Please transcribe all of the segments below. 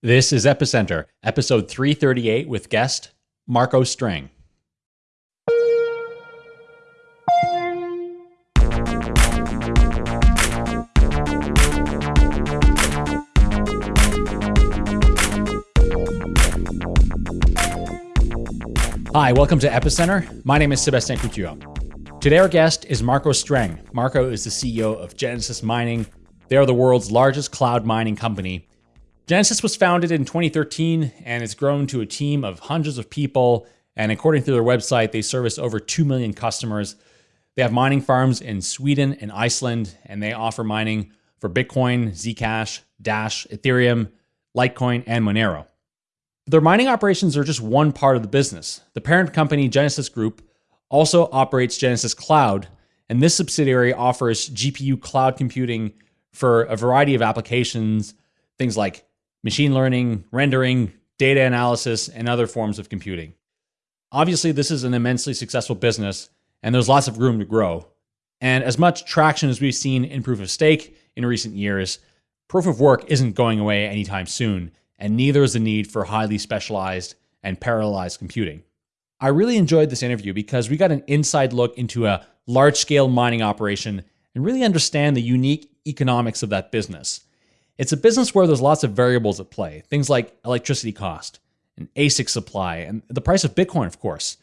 This is Epicenter, episode 338 with guest Marco Streng. Hi, welcome to Epicenter. My name is Sebastien Couture. Today, our guest is Marco Streng. Marco is the CEO of Genesis Mining. They are the world's largest cloud mining company Genesis was founded in 2013 and it's grown to a team of hundreds of people. And according to their website, they service over 2 million customers. They have mining farms in Sweden and Iceland, and they offer mining for Bitcoin, Zcash, Dash, Ethereum, Litecoin, and Monero. Their mining operations are just one part of the business. The parent company, Genesis Group, also operates Genesis Cloud, and this subsidiary offers GPU cloud computing for a variety of applications, things like machine learning, rendering, data analysis, and other forms of computing. Obviously, this is an immensely successful business, and there's lots of room to grow. And as much traction as we've seen in proof of stake in recent years, proof of work isn't going away anytime soon, and neither is the need for highly specialized and parallelized computing. I really enjoyed this interview because we got an inside look into a large scale mining operation and really understand the unique economics of that business. It's a business where there's lots of variables at play, things like electricity cost, and ASIC supply, and the price of Bitcoin, of course.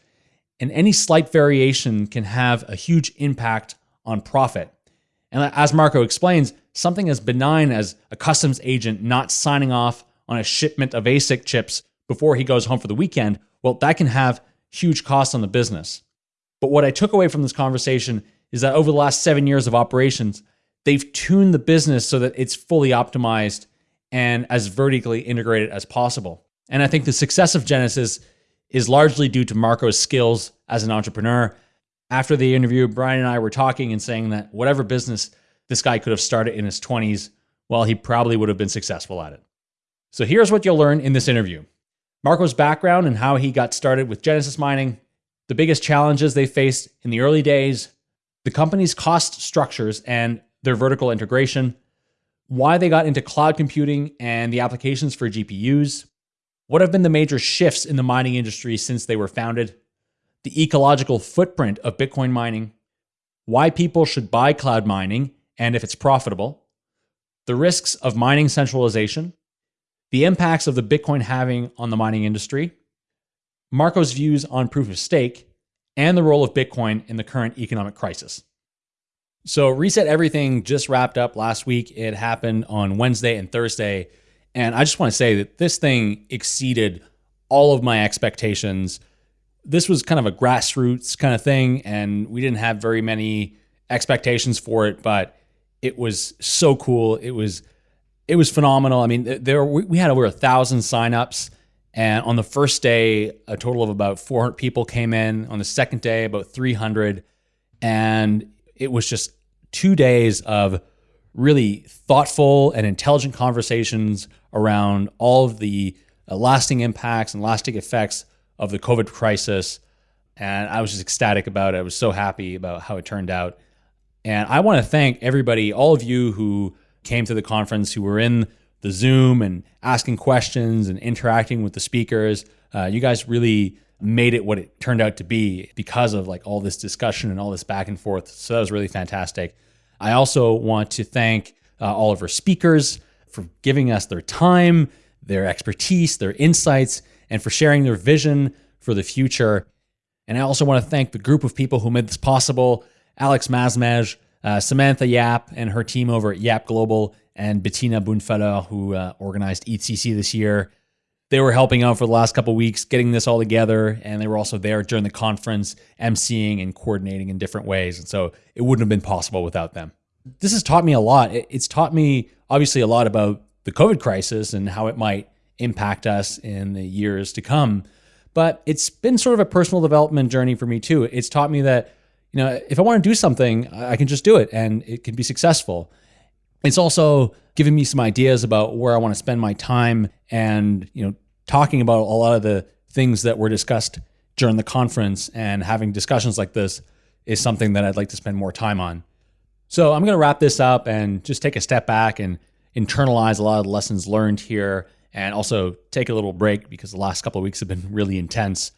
And any slight variation can have a huge impact on profit. And as Marco explains, something as benign as a customs agent not signing off on a shipment of ASIC chips before he goes home for the weekend, well, that can have huge costs on the business. But what I took away from this conversation is that over the last seven years of operations, they've tuned the business so that it's fully optimized and as vertically integrated as possible. And I think the success of Genesis is largely due to Marco's skills as an entrepreneur. After the interview, Brian and I were talking and saying that whatever business this guy could have started in his 20s, well, he probably would have been successful at it. So here's what you'll learn in this interview Marco's background and how he got started with Genesis mining, the biggest challenges they faced in the early days, the company's cost structures and their vertical integration, why they got into cloud computing and the applications for GPUs, what have been the major shifts in the mining industry since they were founded, the ecological footprint of Bitcoin mining, why people should buy cloud mining and if it's profitable, the risks of mining centralization, the impacts of the Bitcoin halving on the mining industry, Marco's views on proof of stake, and the role of Bitcoin in the current economic crisis. So, Reset Everything just wrapped up last week. It happened on Wednesday and Thursday. And I just want to say that this thing exceeded all of my expectations. This was kind of a grassroots kind of thing, and we didn't have very many expectations for it, but it was so cool. It was it was phenomenal. I mean, there we had over a thousand signups, and on the first day, a total of about 400 people came in. On the second day, about 300, and it was just two days of really thoughtful and intelligent conversations around all of the uh, lasting impacts and lasting effects of the COVID crisis. And I was just ecstatic about it. I was so happy about how it turned out. And I want to thank everybody, all of you who came to the conference, who were in the Zoom and asking questions and interacting with the speakers. Uh, you guys really made it what it turned out to be because of like all this discussion and all this back and forth. So that was really fantastic. I also want to thank uh, all of our speakers for giving us their time, their expertise, their insights, and for sharing their vision for the future. And I also want to thank the group of people who made this possible Alex Masmej, uh, Samantha Yap, and her team over at Yap Global, and Bettina Boon Falleur, who uh, organized EthCC this year. They were helping out for the last couple weeks, getting this all together, and they were also there during the conference, emceeing and coordinating in different ways. And so it wouldn't have been possible without them. This has taught me a lot. It's taught me, obviously, a lot about the COVID crisis and how it might impact us in the years to come. But it's been sort of a personal development journey for me too. It's taught me that, you know, if I want to do something, I can just do it and it can be successful. It's also given me some ideas about where I want to spend my time and, you know, talking about a lot of the things that were discussed during the conference and having discussions like this is something that I'd like to spend more time on. So I'm going to wrap this up and just take a step back and internalize a lot of the lessons learned here and also take a little break because the last couple of weeks have been really intense.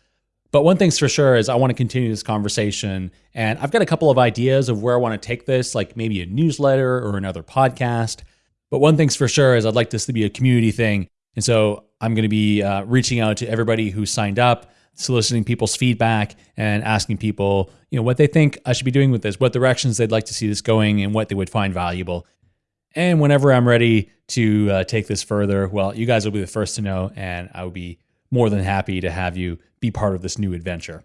But one thing's for sure is I want to continue this conversation. And I've got a couple of ideas of where I want to take this, like maybe a newsletter or another podcast. But one thing's for sure is I'd like this to be a community thing. And so I'm going to be uh, reaching out to everybody who signed up, soliciting people's feedback and asking people, you know, what they think I should be doing with this, what directions they'd like to see this going, and what they would find valuable. And whenever I'm ready to uh, take this further, well, you guys will be the first to know, and I will be more than happy to have you be part of this new adventure.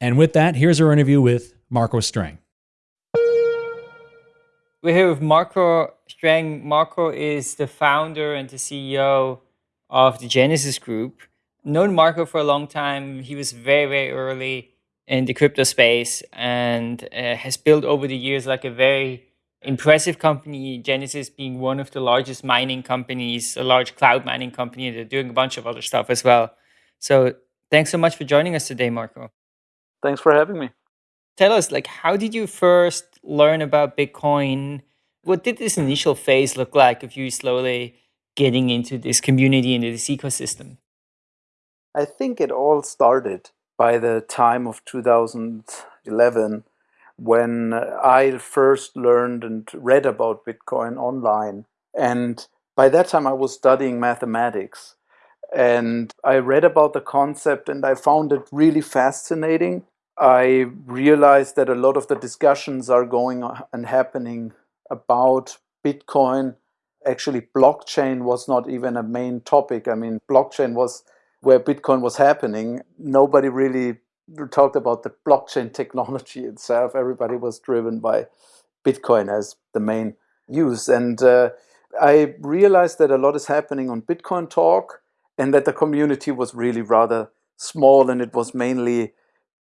And with that, here's our interview with Marco Streng. We're here with Marco Streng. Marco is the founder and the CEO of the Genesis Group. Known Marco for a long time. He was very, very early in the crypto space and uh, has built over the years like a very impressive company, Genesis being one of the largest mining companies, a large cloud mining company. They're doing a bunch of other stuff as well. So thanks so much for joining us today, Marco. Thanks for having me. Tell us, like, how did you first learn about Bitcoin? What did this initial phase look like of you slowly getting into this community, into this ecosystem? I think it all started by the time of 2011 when I first learned and read about Bitcoin online. And by that time, I was studying mathematics. And I read about the concept and I found it really fascinating. I realized that a lot of the discussions are going and happening about Bitcoin. Actually, blockchain was not even a main topic. I mean, blockchain was where Bitcoin was happening. Nobody really talked about the blockchain technology itself. Everybody was driven by Bitcoin as the main use. And uh, I realized that a lot is happening on Bitcoin Talk and that the community was really rather small and it was mainly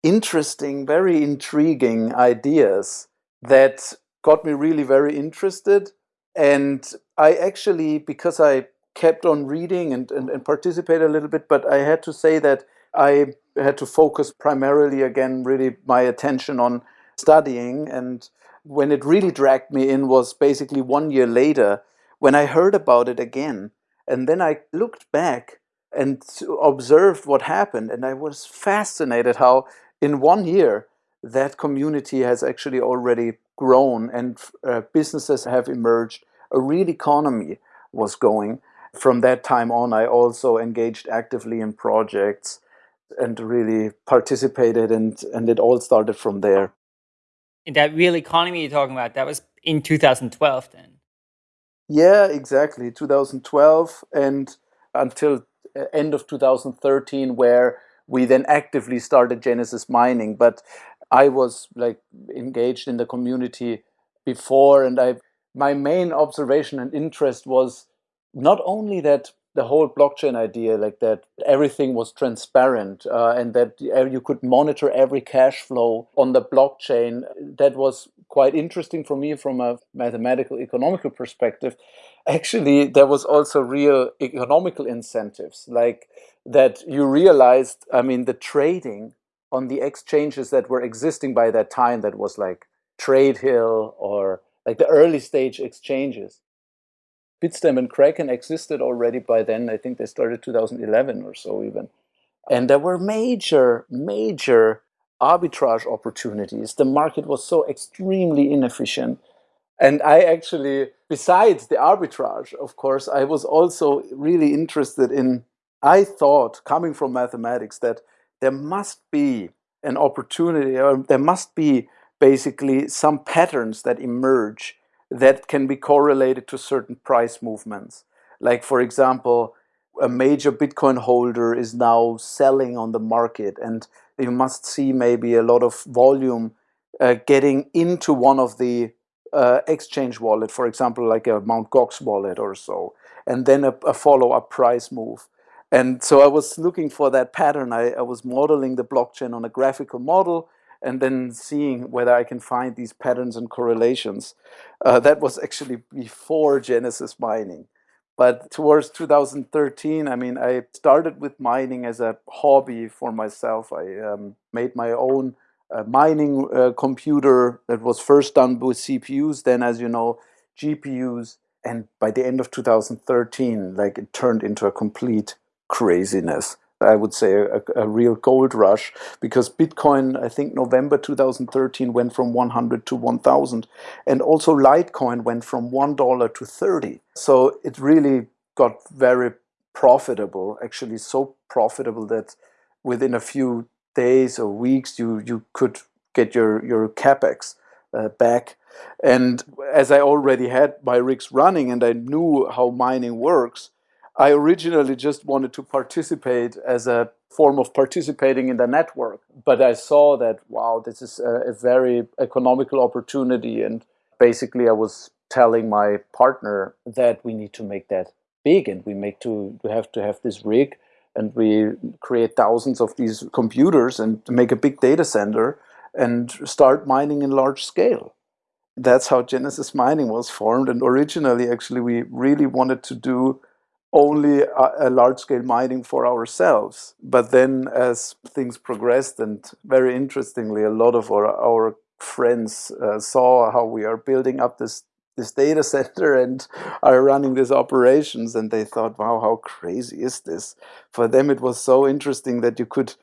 interesting, very intriguing ideas that got me really very interested. And I actually, because I kept on reading and, and, and participated a little bit, but I had to say that I had to focus primarily again, really my attention on studying. And when it really dragged me in was basically one year later when I heard about it again. And then I looked back and observed what happened. And I was fascinated how in one year that community has actually already grown and uh, businesses have emerged. A real economy was going. From that time on, I also engaged actively in projects and really participated and and it all started from there in that real economy you're talking about that was in 2012 then yeah exactly 2012 and until uh, end of 2013 where we then actively started genesis mining but i was like engaged in the community before and i my main observation and interest was not only that the whole blockchain idea, like that everything was transparent uh, and that you could monitor every cash flow on the blockchain, that was quite interesting for me from a mathematical economical perspective. Actually, there was also real economical incentives, like that you realized, I mean, the trading on the exchanges that were existing by that time, that was like TradeHill or like the early stage exchanges Bitstamp and Kraken existed already by then. I think they started 2011 or so even. And there were major, major arbitrage opportunities. The market was so extremely inefficient. And I actually, besides the arbitrage, of course, I was also really interested in, I thought, coming from mathematics, that there must be an opportunity, or there must be basically some patterns that emerge that can be correlated to certain price movements. Like, for example, a major Bitcoin holder is now selling on the market, and you must see maybe a lot of volume uh, getting into one of the uh, exchange wallet, for example, like a Mt. Gox wallet or so, and then a, a follow-up price move. And so I was looking for that pattern. I, I was modeling the blockchain on a graphical model, and then seeing whether I can find these patterns and correlations. Uh, that was actually before Genesis mining. But towards 2013, I mean, I started with mining as a hobby for myself. I um, made my own uh, mining uh, computer that was first done with CPUs, then, as you know, GPUs. and by the end of 2013 like it turned into a complete craziness I would say a, a, real gold rush because Bitcoin, I think November 2013 went from 100 to 1000 and also Litecoin went from $1 to 30. So it really got very profitable, actually so profitable that within a few days or weeks you, you could get your, your capex uh, back. And as I already had my rigs running and I knew how mining works, I originally just wanted to participate as a form of participating in the network. But I saw that, wow, this is a, a very economical opportunity. And basically, I was telling my partner that we need to make that big and we make to we have to have this rig and we create thousands of these computers and make a big data center and start mining in large scale. That's how Genesis Mining was formed. And originally, actually, we really wanted to do only a, a large-scale mining for ourselves. But then as things progressed, and very interestingly, a lot of our, our friends uh, saw how we are building up this this data center and are running these operations and they thought wow how crazy is this? For them it was so interesting that you could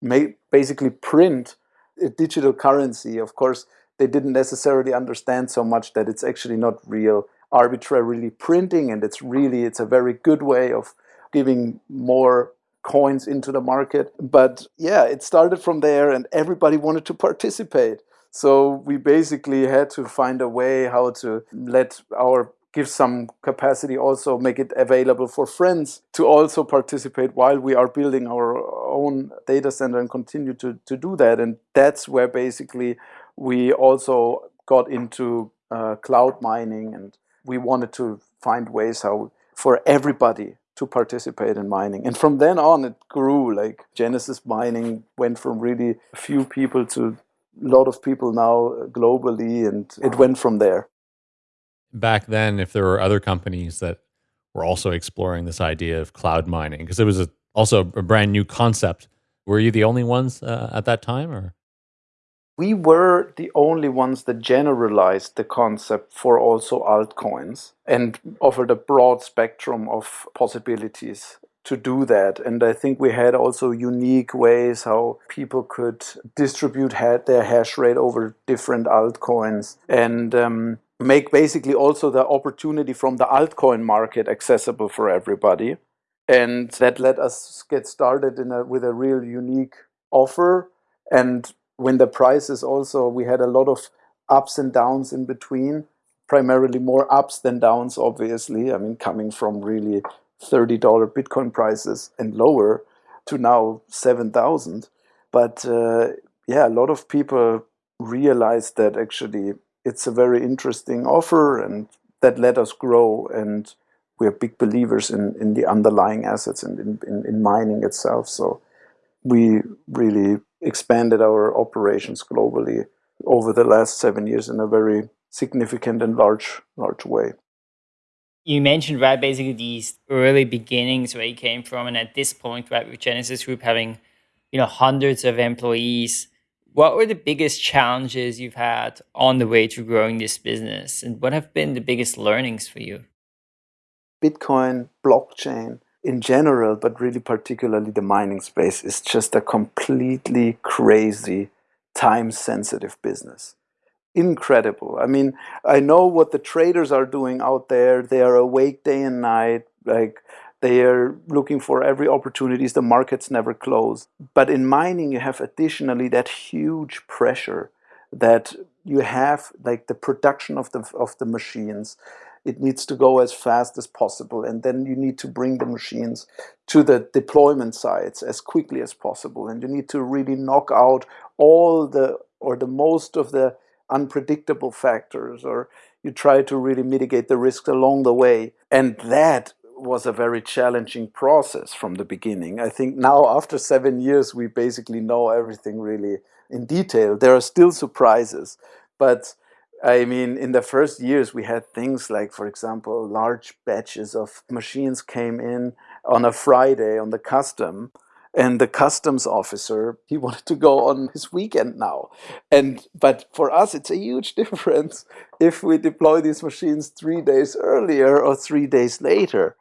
make basically print a digital currency. Of course they didn't necessarily understand so much that it's actually not real arbitrarily printing and it's really it's a very good way of giving more coins into the market. But yeah it started from there and everybody wanted to participate. So we basically had to find a way how to let our give some capacity also make it available for friends to also participate while we are building our own data center and continue to, to do that. And that's where basically we also got into uh, cloud mining and we wanted to find ways how for everybody to participate in mining. And from then on, it grew. Like Genesis mining went from really few people to a lot of people now globally, and it went from there. Back then, if there were other companies that were also exploring this idea of cloud mining, because it was a, also a brand new concept, were you the only ones uh, at that time, or? We were the only ones that generalized the concept for also altcoins and offered a broad spectrum of possibilities to do that. And I think we had also unique ways how people could distribute their hash rate over different altcoins and um, make basically also the opportunity from the altcoin market accessible for everybody. And that let us get started in a, with a real unique offer and when the prices also, we had a lot of ups and downs in between, primarily more ups than downs, obviously. I mean, coming from really $30 Bitcoin prices and lower to now 7,000. But uh, yeah, a lot of people realized that actually it's a very interesting offer and that let us grow. And we're big believers in, in the underlying assets and in, in, in mining itself. So we really expanded our operations globally over the last seven years in a very significant and large large way. You mentioned right basically these early beginnings where you came from, and at this point, right, with Genesis Group having you know hundreds of employees, what were the biggest challenges you've had on the way to growing this business, and what have been the biggest learnings for you? Bitcoin, blockchain, in general, but really particularly the mining space, is just a completely crazy, time sensitive business. Incredible. I mean, I know what the traders are doing out there. They are awake day and night. Like, they are looking for every opportunities. The markets never close. But in mining, you have additionally that huge pressure that you have, like the production of the of the machines it needs to go as fast as possible and then you need to bring the machines to the deployment sites as quickly as possible and you need to really knock out all the or the most of the unpredictable factors or you try to really mitigate the risks along the way and that was a very challenging process from the beginning. I think now after seven years we basically know everything really in detail. There are still surprises but I mean, in the first years, we had things like, for example, large batches of machines came in on a Friday on the custom, and the customs officer he wanted to go on his weekend now. And but for us it's a huge difference if we deploy these machines three days earlier or three days later.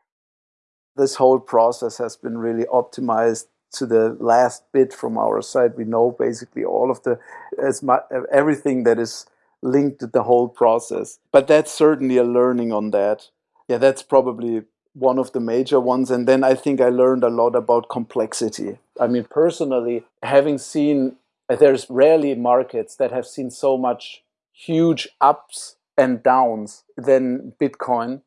This whole process has been really optimized to the last bit from our side. We know basically all of the as much everything that is linked to the whole process but that's certainly a learning on that yeah that's probably one of the major ones. And then I think I learned a lot about complexity. I mean, personally, having seen, there's rarely markets that have seen so much huge ups and downs than Bitcoin.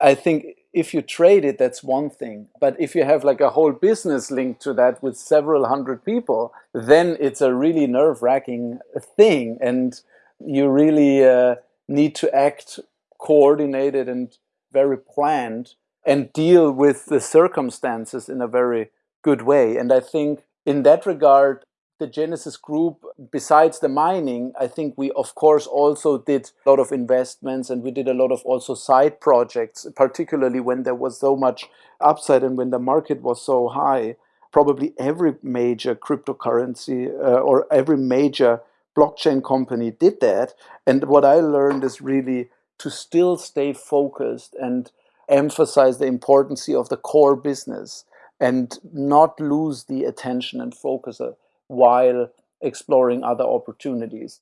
I think if you trade it, that's one thing. But if you have like a whole business linked to that with several hundred people, then it's a really nerve wracking thing. And you really uh, need to act coordinated and very planned and deal with the circumstances in a very good way. And I think in that regard, the Genesis Group, besides the mining, I think we of course also did a lot of investments and we did a lot of also side projects, particularly when there was so much upside and when the market was so high. Probably every major cryptocurrency uh, or every major blockchain company did that. And what I learned is really to still stay focused and emphasize the importance of the core business and not lose the attention and focus uh, while exploring other opportunities.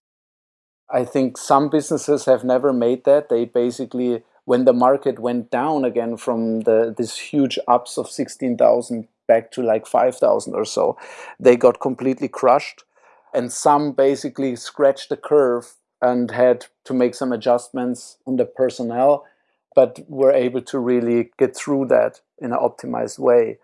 I think some businesses have never made that. They basically, when the market went down again from the this huge ups of 16,000 back to like 5,000 or so, they got completely crushed. And some basically scratched the curve and had to make some adjustments on the personnel but we're able to really get through that in an optimized way.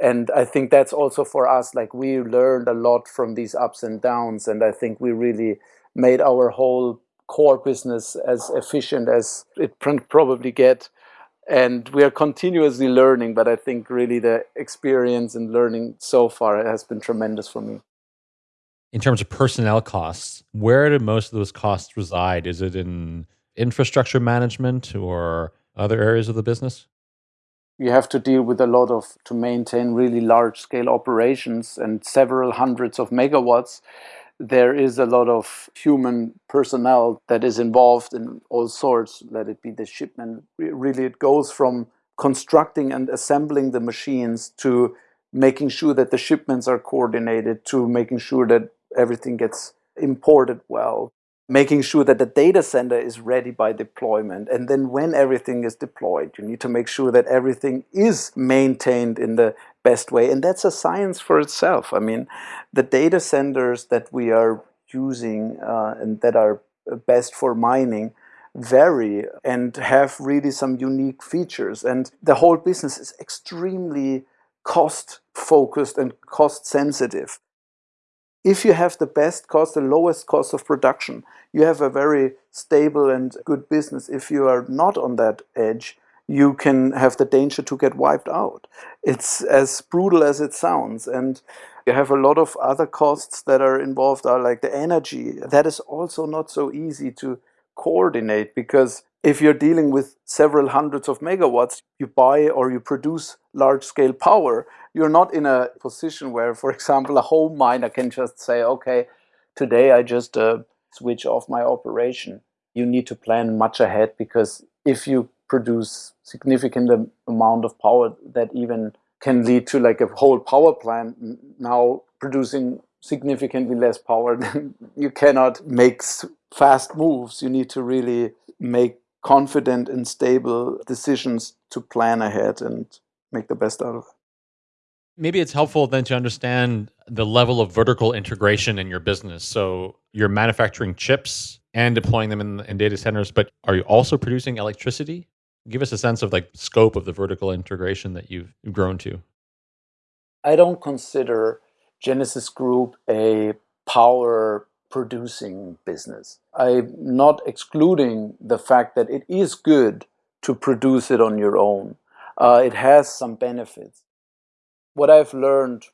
And I think that's also for us, like we learned a lot from these ups and downs. And I think we really made our whole core business as efficient as it probably get. And we are continuously learning, but I think really the experience and learning so far has been tremendous for me. In terms of personnel costs, where do most of those costs reside? Is it in infrastructure management or other areas of the business? You have to deal with a lot of, to maintain really large scale operations and several hundreds of megawatts. There is a lot of human personnel that is involved in all sorts, let it be the shipment. Really, it goes from constructing and assembling the machines to making sure that the shipments are coordinated to making sure that everything gets imported well making sure that the data center is ready by deployment. And then when everything is deployed, you need to make sure that everything is maintained in the best way. And that's a science for itself. I mean, the data centers that we are using uh, and that are best for mining vary and have really some unique features. And the whole business is extremely cost focused and cost sensitive if you have the best cost, the lowest cost of production, you have a very stable and good business. If you are not on that edge, you can have the danger to get wiped out. It's as brutal as it sounds. And you have a lot of other costs that are involved are like the energy. That is also not so easy to coordinate because if you're dealing with several hundreds of megawatts, you buy or you produce large scale power, you're not in a position where, for example, a home miner can just say, okay, today I just uh, switch off my operation. You need to plan much ahead because if you produce significant amount of power that even can lead to like a whole power plant now producing significantly less power, then you cannot make fast moves. You need to really make confident and stable decisions to plan ahead and make the best out of it. Maybe it's helpful then to understand the level of vertical integration in your business. So you're manufacturing chips and deploying them in, in data centers, but are you also producing electricity? Give us a sense of like scope of the vertical integration that you've grown to. I don't consider Genesis Group a power producing business. I'm not excluding the fact that it is good to produce it on your own. Uh, it has some benefits. What I've learned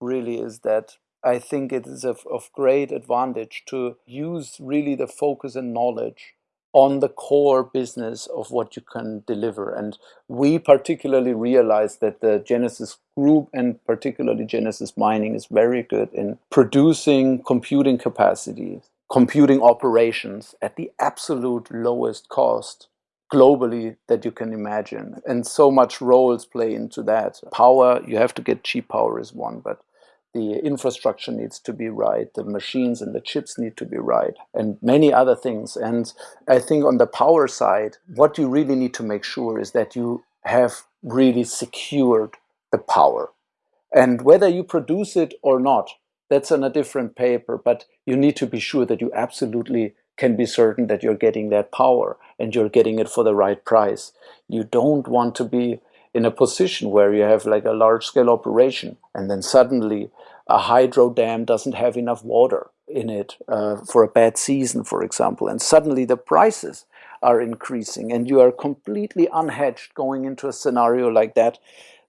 really is that I think it is of, of great advantage to use really the focus and knowledge on the core business of what you can deliver. And we particularly realize that the Genesis group and particularly Genesis Mining is very good in producing computing capacity, computing operations at the absolute lowest cost globally that you can imagine. And so much roles play into that. Power, you have to get cheap power is one, but the infrastructure needs to be right, the machines and the chips need to be right, and many other things. And I think on the power side, what you really need to make sure is that you have really secured the power. And whether you produce it or not, that's on a different paper, but you need to be sure that you absolutely can be certain that you're getting that power and you're getting it for the right price. You don't want to be in a position where you have like a large scale operation and then suddenly a hydro dam doesn't have enough water in it uh, for a bad season, for example, and suddenly the prices are increasing and you are completely unhedged going into a scenario like that,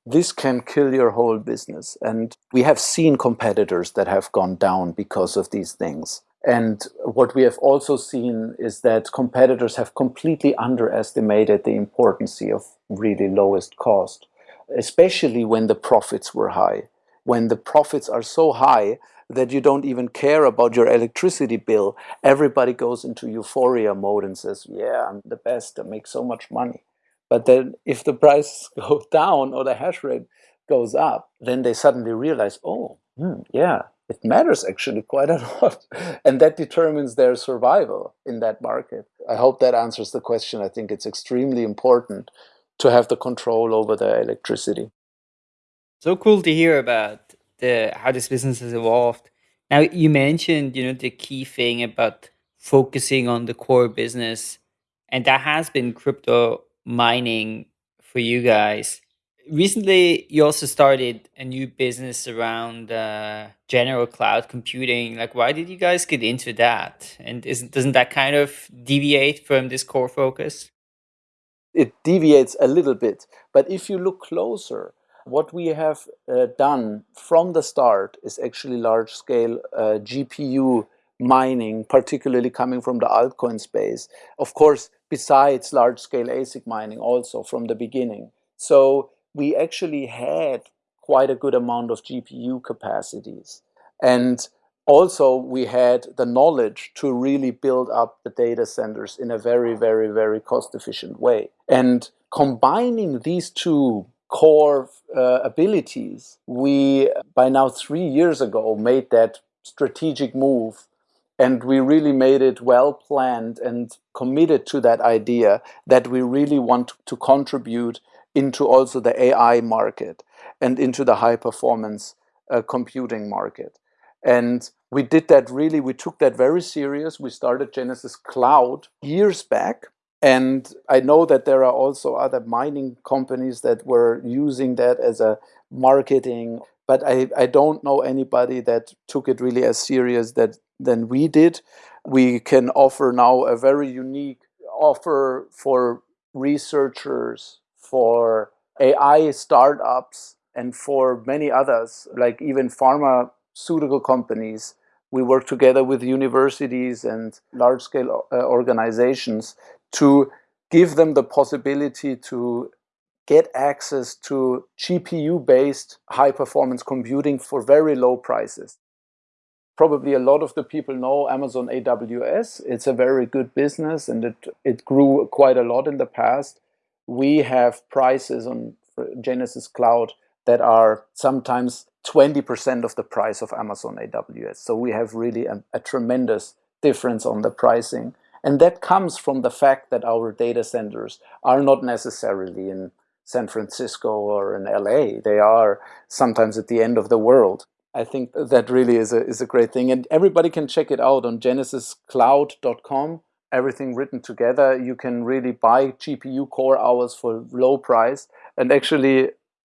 this can kill your whole business. And we have seen competitors that have gone down because of these things. And what we have also seen is that competitors have completely underestimated the importance of really lowest cost, especially when the profits were high. When the profits are so high that you don't even care about your electricity bill, everybody goes into euphoria mode and says, yeah, I'm the best, I make so much money. But then if the prices go down or the hash rate goes up, then they suddenly realize, oh, hmm, yeah, it matters actually quite a lot. And that determines their survival in that market. I hope that answers the question. I think it's extremely important to have the control over the electricity. So cool to hear about the how this business has evolved. Now you mentioned, you know, the key thing about focusing on the core business, and that has been crypto mining for you guys recently you also started a new business around uh, general cloud computing. Like why did you guys get into that? And isn't doesn't that kind of deviate from this core focus? It deviates a little bit but if you look closer what we have uh, done from the start is actually large scale uh, gpu mining particularly coming from the altcoin space. Of course besides large scale asic mining also from the beginning. So we actually had quite a good amount of GPU capacities. And also we had the knowledge to really build up the data centers in a very, very, very cost efficient way. And combining these two core uh, abilities, we by now three years ago made that strategic move and we really made it well planned and committed to that idea that we really want to contribute into also the AI market and into the high performance uh, computing market. And we did that really, we took that very serious. We started Genesis Cloud years back. And I know that there are also other mining companies that were using that as a marketing, but I, I don't know anybody that took it really as serious that than we did. We can offer now a very unique offer for researchers, for AI startups and for many others, like even pharmaceutical companies. We work together with universities and large scale uh, organizations to give them the possibility to get access to GPU based high performance computing for very low prices. Probably a lot of the people know Amazon AWS. It's a very good business and it, it grew quite a lot in the past we have prices on Genesis Cloud that are sometimes 20% of the price of Amazon AWS. So we have really a, a, tremendous difference on the pricing. And that comes from the fact that our data centers are not necessarily in San Francisco or in LA. They are sometimes at the end of the world. I think that really is a, is a great thing. And everybody can check it out on genesiscloud.com everything written together. You can really buy GPU core hours for low price. And actually,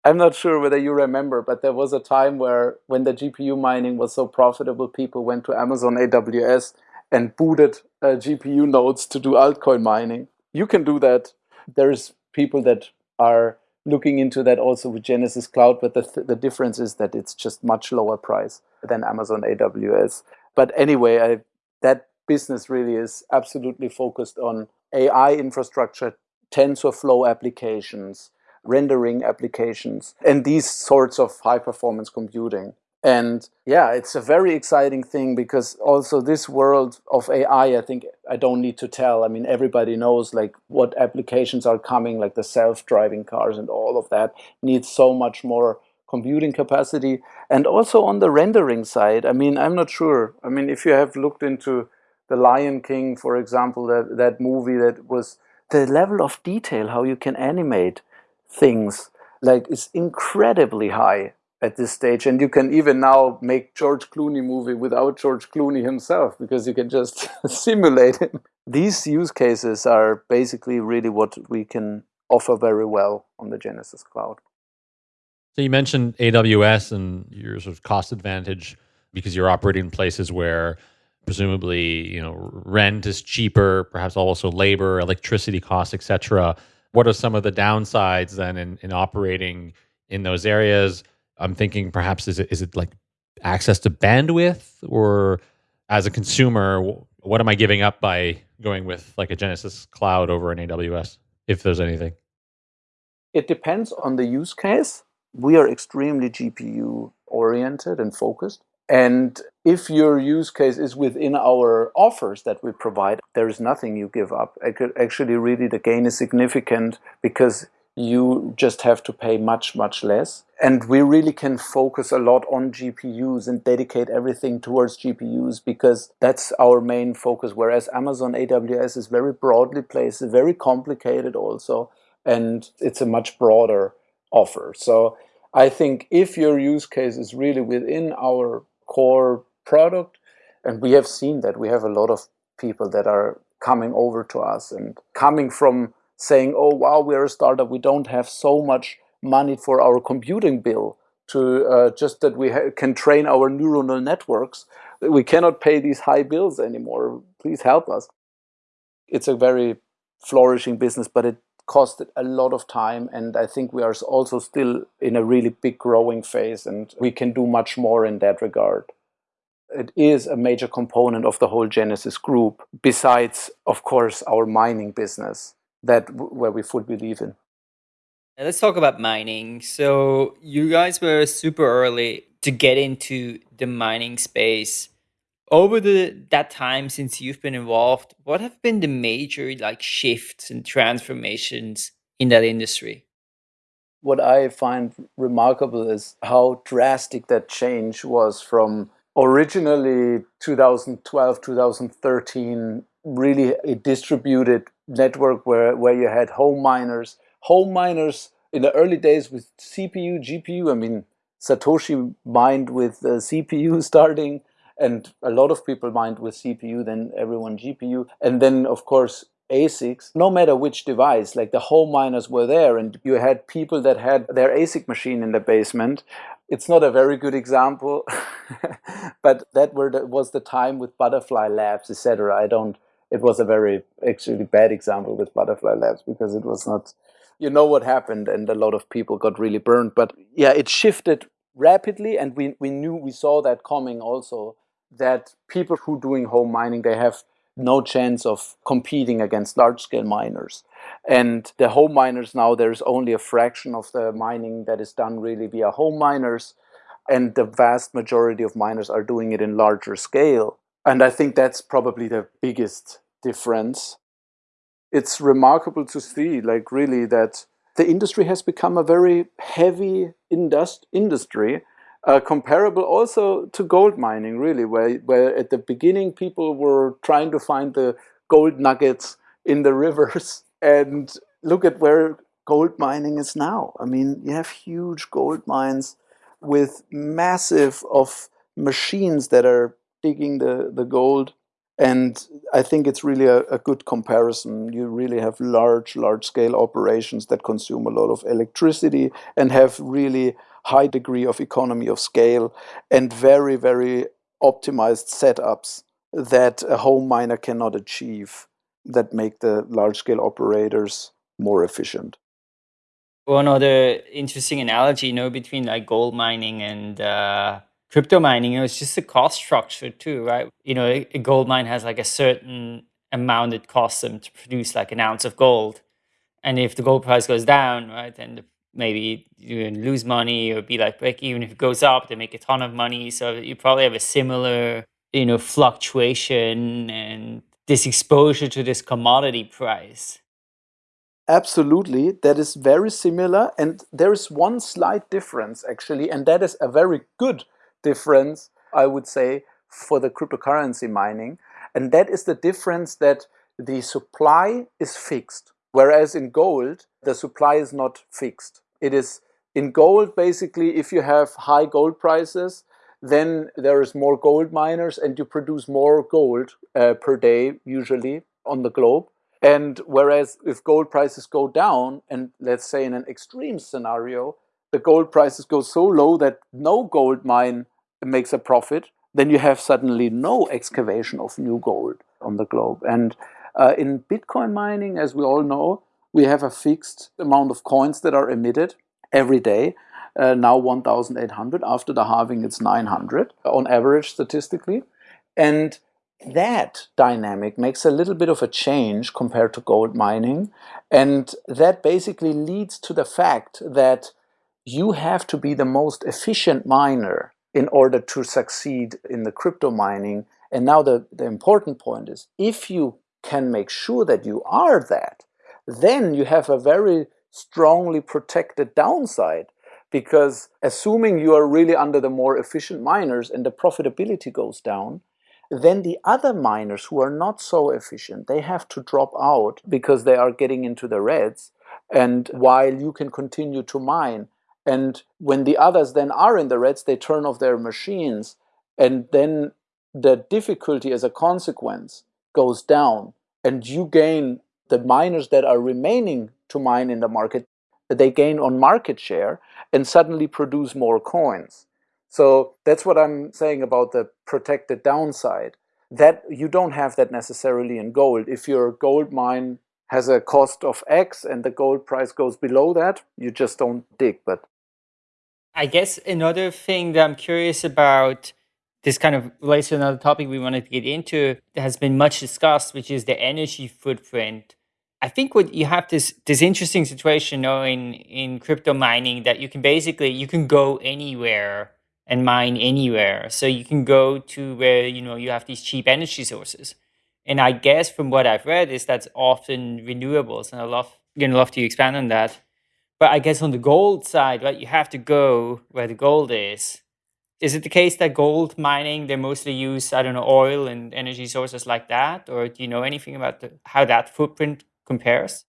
I'm not sure whether you remember, but there was a time where when the GPU mining was so profitable, people went to Amazon AWS and booted uh, GPU nodes to do altcoin mining. You can do that. There's people that are looking into that also with Genesis Cloud, but the, th the difference is that it's just much lower price than Amazon AWS. But anyway, I, that business really is absolutely focused on AI infrastructure, TensorFlow applications, rendering applications, and these sorts of high performance computing. And yeah, it's a very exciting thing because also this world of AI, I think I don't need to tell. I mean, everybody knows like what applications are coming, like the self-driving cars and all of that needs so much more computing capacity. And also on the rendering side, I mean, I'm not sure. I mean, if you have looked into The Lion King, for example, that, that movie that was the level of detail, how you can animate things, like is incredibly high at this stage. And you can even now make George Clooney movie without George Clooney himself because you can just simulate him. These use cases are basically really what we can offer very well on the Genesis Cloud. So you mentioned AWS and your sort of cost advantage because you're operating in places where presumably you know rent is cheaper, perhaps also labor, electricity costs, etc. What are some of the downsides then in, in operating in those areas? I'm thinking perhaps is it is it like access to bandwidth or as a consumer, what am I giving up by going with like a genesis cloud over an AWS, if there's anything? It depends on the use case. We are extremely GPU oriented and focused. And if your use case is within our offers that we provide, there is nothing you give up. Actually, really, the gain is significant because you just have to pay much, much less. And we really can focus a lot on GPUs and dedicate everything towards GPUs because that's our main focus. Whereas Amazon AWS is very broadly placed, very complicated also, and it's a much broader offer. So I think if your use case is really within our core product, and we have seen that we have a lot of people that are coming over to us and coming from saying, oh, wow, we're a startup. We don't have so much money for our computing bill to uh, just that we can train our neuronal networks. We cannot pay these high bills anymore. Please help us. It's a very flourishing business, but it costed a lot of time. And I think we are also still in a really big growing phase and we can do much more in that regard. It is a major component of the whole Genesis group, besides, of course, our mining business that where we fully believe in. Let's talk about mining. So you guys were super early to get into the mining space. Over the that time since you've been involved, what have been the major like shifts and transformations in that industry? What I find remarkable is how drastic that change was from originally 2012 2013 really a distributed network where, where you had home miners. Home miners in the early days with CPU, GPU, I mean, Satoshi mined with uh, the CPU starting, and a lot of people mined with CPU, then everyone GPU. And then, of course, ASICs, no matter which device, like the home miners were there, and you had people that had their ASIC machine in the basement. It's not a very good example, but that the, was the time with Butterfly Labs, etc. I don't it was a very actually bad example with Butterfly Labs because it was not, you know what happened, and a lot of people got really burned. But yeah, it shifted rapidly, and we we knew we saw that coming also. That people who are doing home mining they have no chance of competing against large scale miners. And the home miners now, there's only a fraction of the mining that is done really via home miners. And the vast majority of miners are doing it in larger scale. And I think that's probably the biggest difference. It's remarkable to see, like really, that the industry has become a very heavy indust industry, uh, comparable also to gold mining, really, where, where at the beginning people were trying to find the gold nuggets in the rivers. And look at where gold mining is now. I mean, you have huge gold mines with massive of machines that are digging the, the gold and I think it's really a, a, good comparison. You really have large, large scale operations that consume a lot of electricity and have really high degree of economy of scale and very, very optimized setups that a home miner cannot achieve that make the large scale operators more efficient. One other interesting analogy, you know, between like gold mining and uh, crypto mining, you know, it's just a cost structure too, right? You know, a, a gold mine has like a certain amount it costs them to produce like an ounce of gold. And if the gold price goes down, right, then the, maybe you lose money or be like even. If it goes up, they make a ton of money. So you probably have a similar, you know, fluctuation and this exposure to this commodity price. Absolutely, that is very similar. And there is one slight difference actually, and that is a very good difference, I would say, for the cryptocurrency mining. And that is the difference that the supply is fixed. Whereas in gold, the supply is not fixed. It is in gold, basically, if you have high gold prices, then there is more gold miners and you produce more gold uh, per day, usually, on the globe. And whereas if gold prices go down, and let's say in an extreme scenario, the gold prices go so low that no gold mine makes a profit, then you have suddenly no excavation of new gold on the globe. And uh, in Bitcoin mining, as we all know, we have a fixed amount of coins that are emitted every day. Uh, now 1,800. After the halving, it's 900 on average statistically. And that dynamic makes a little bit of a change compared to gold mining. And that basically leads to the fact that you have to be the most efficient miner in order to succeed in the crypto mining. And now the, the important point is, if you can make sure that you are that, then you have a very strongly protected downside because assuming you are really under the more efficient miners and the profitability goes down, then the other miners who are not so efficient, they have to drop out because they are getting into the reds. And while you can continue to mine, and when the others then are in the reds, they turn off their machines. And then the difficulty as a consequence goes down. And you gain the miners that are remaining to mine in the market, they gain on market share and suddenly produce more coins. So that's what I'm saying about the protected downside. That you don't have that necessarily in gold. If your gold mine has a cost of X and the gold price goes below that, you just don't dig. But I guess another thing that I'm curious about, this kind of relates to another topic we wanted to get into, that has been much discussed, which is the energy footprint. I think what you have this this interesting situation you know, in in crypto mining that you can basically you can go anywhere and mine anywhere. So you can go to where, you know, you have these cheap energy sources. And I guess from what I've read is that's often renewables. And I love, you know, love to expand on that. But I guess on the gold side, right, you have to go where the gold is. Is it the case that gold mining, they mostly use, I don't know, oil and energy sources like that? Or do you know anything about the, how that footprint compares?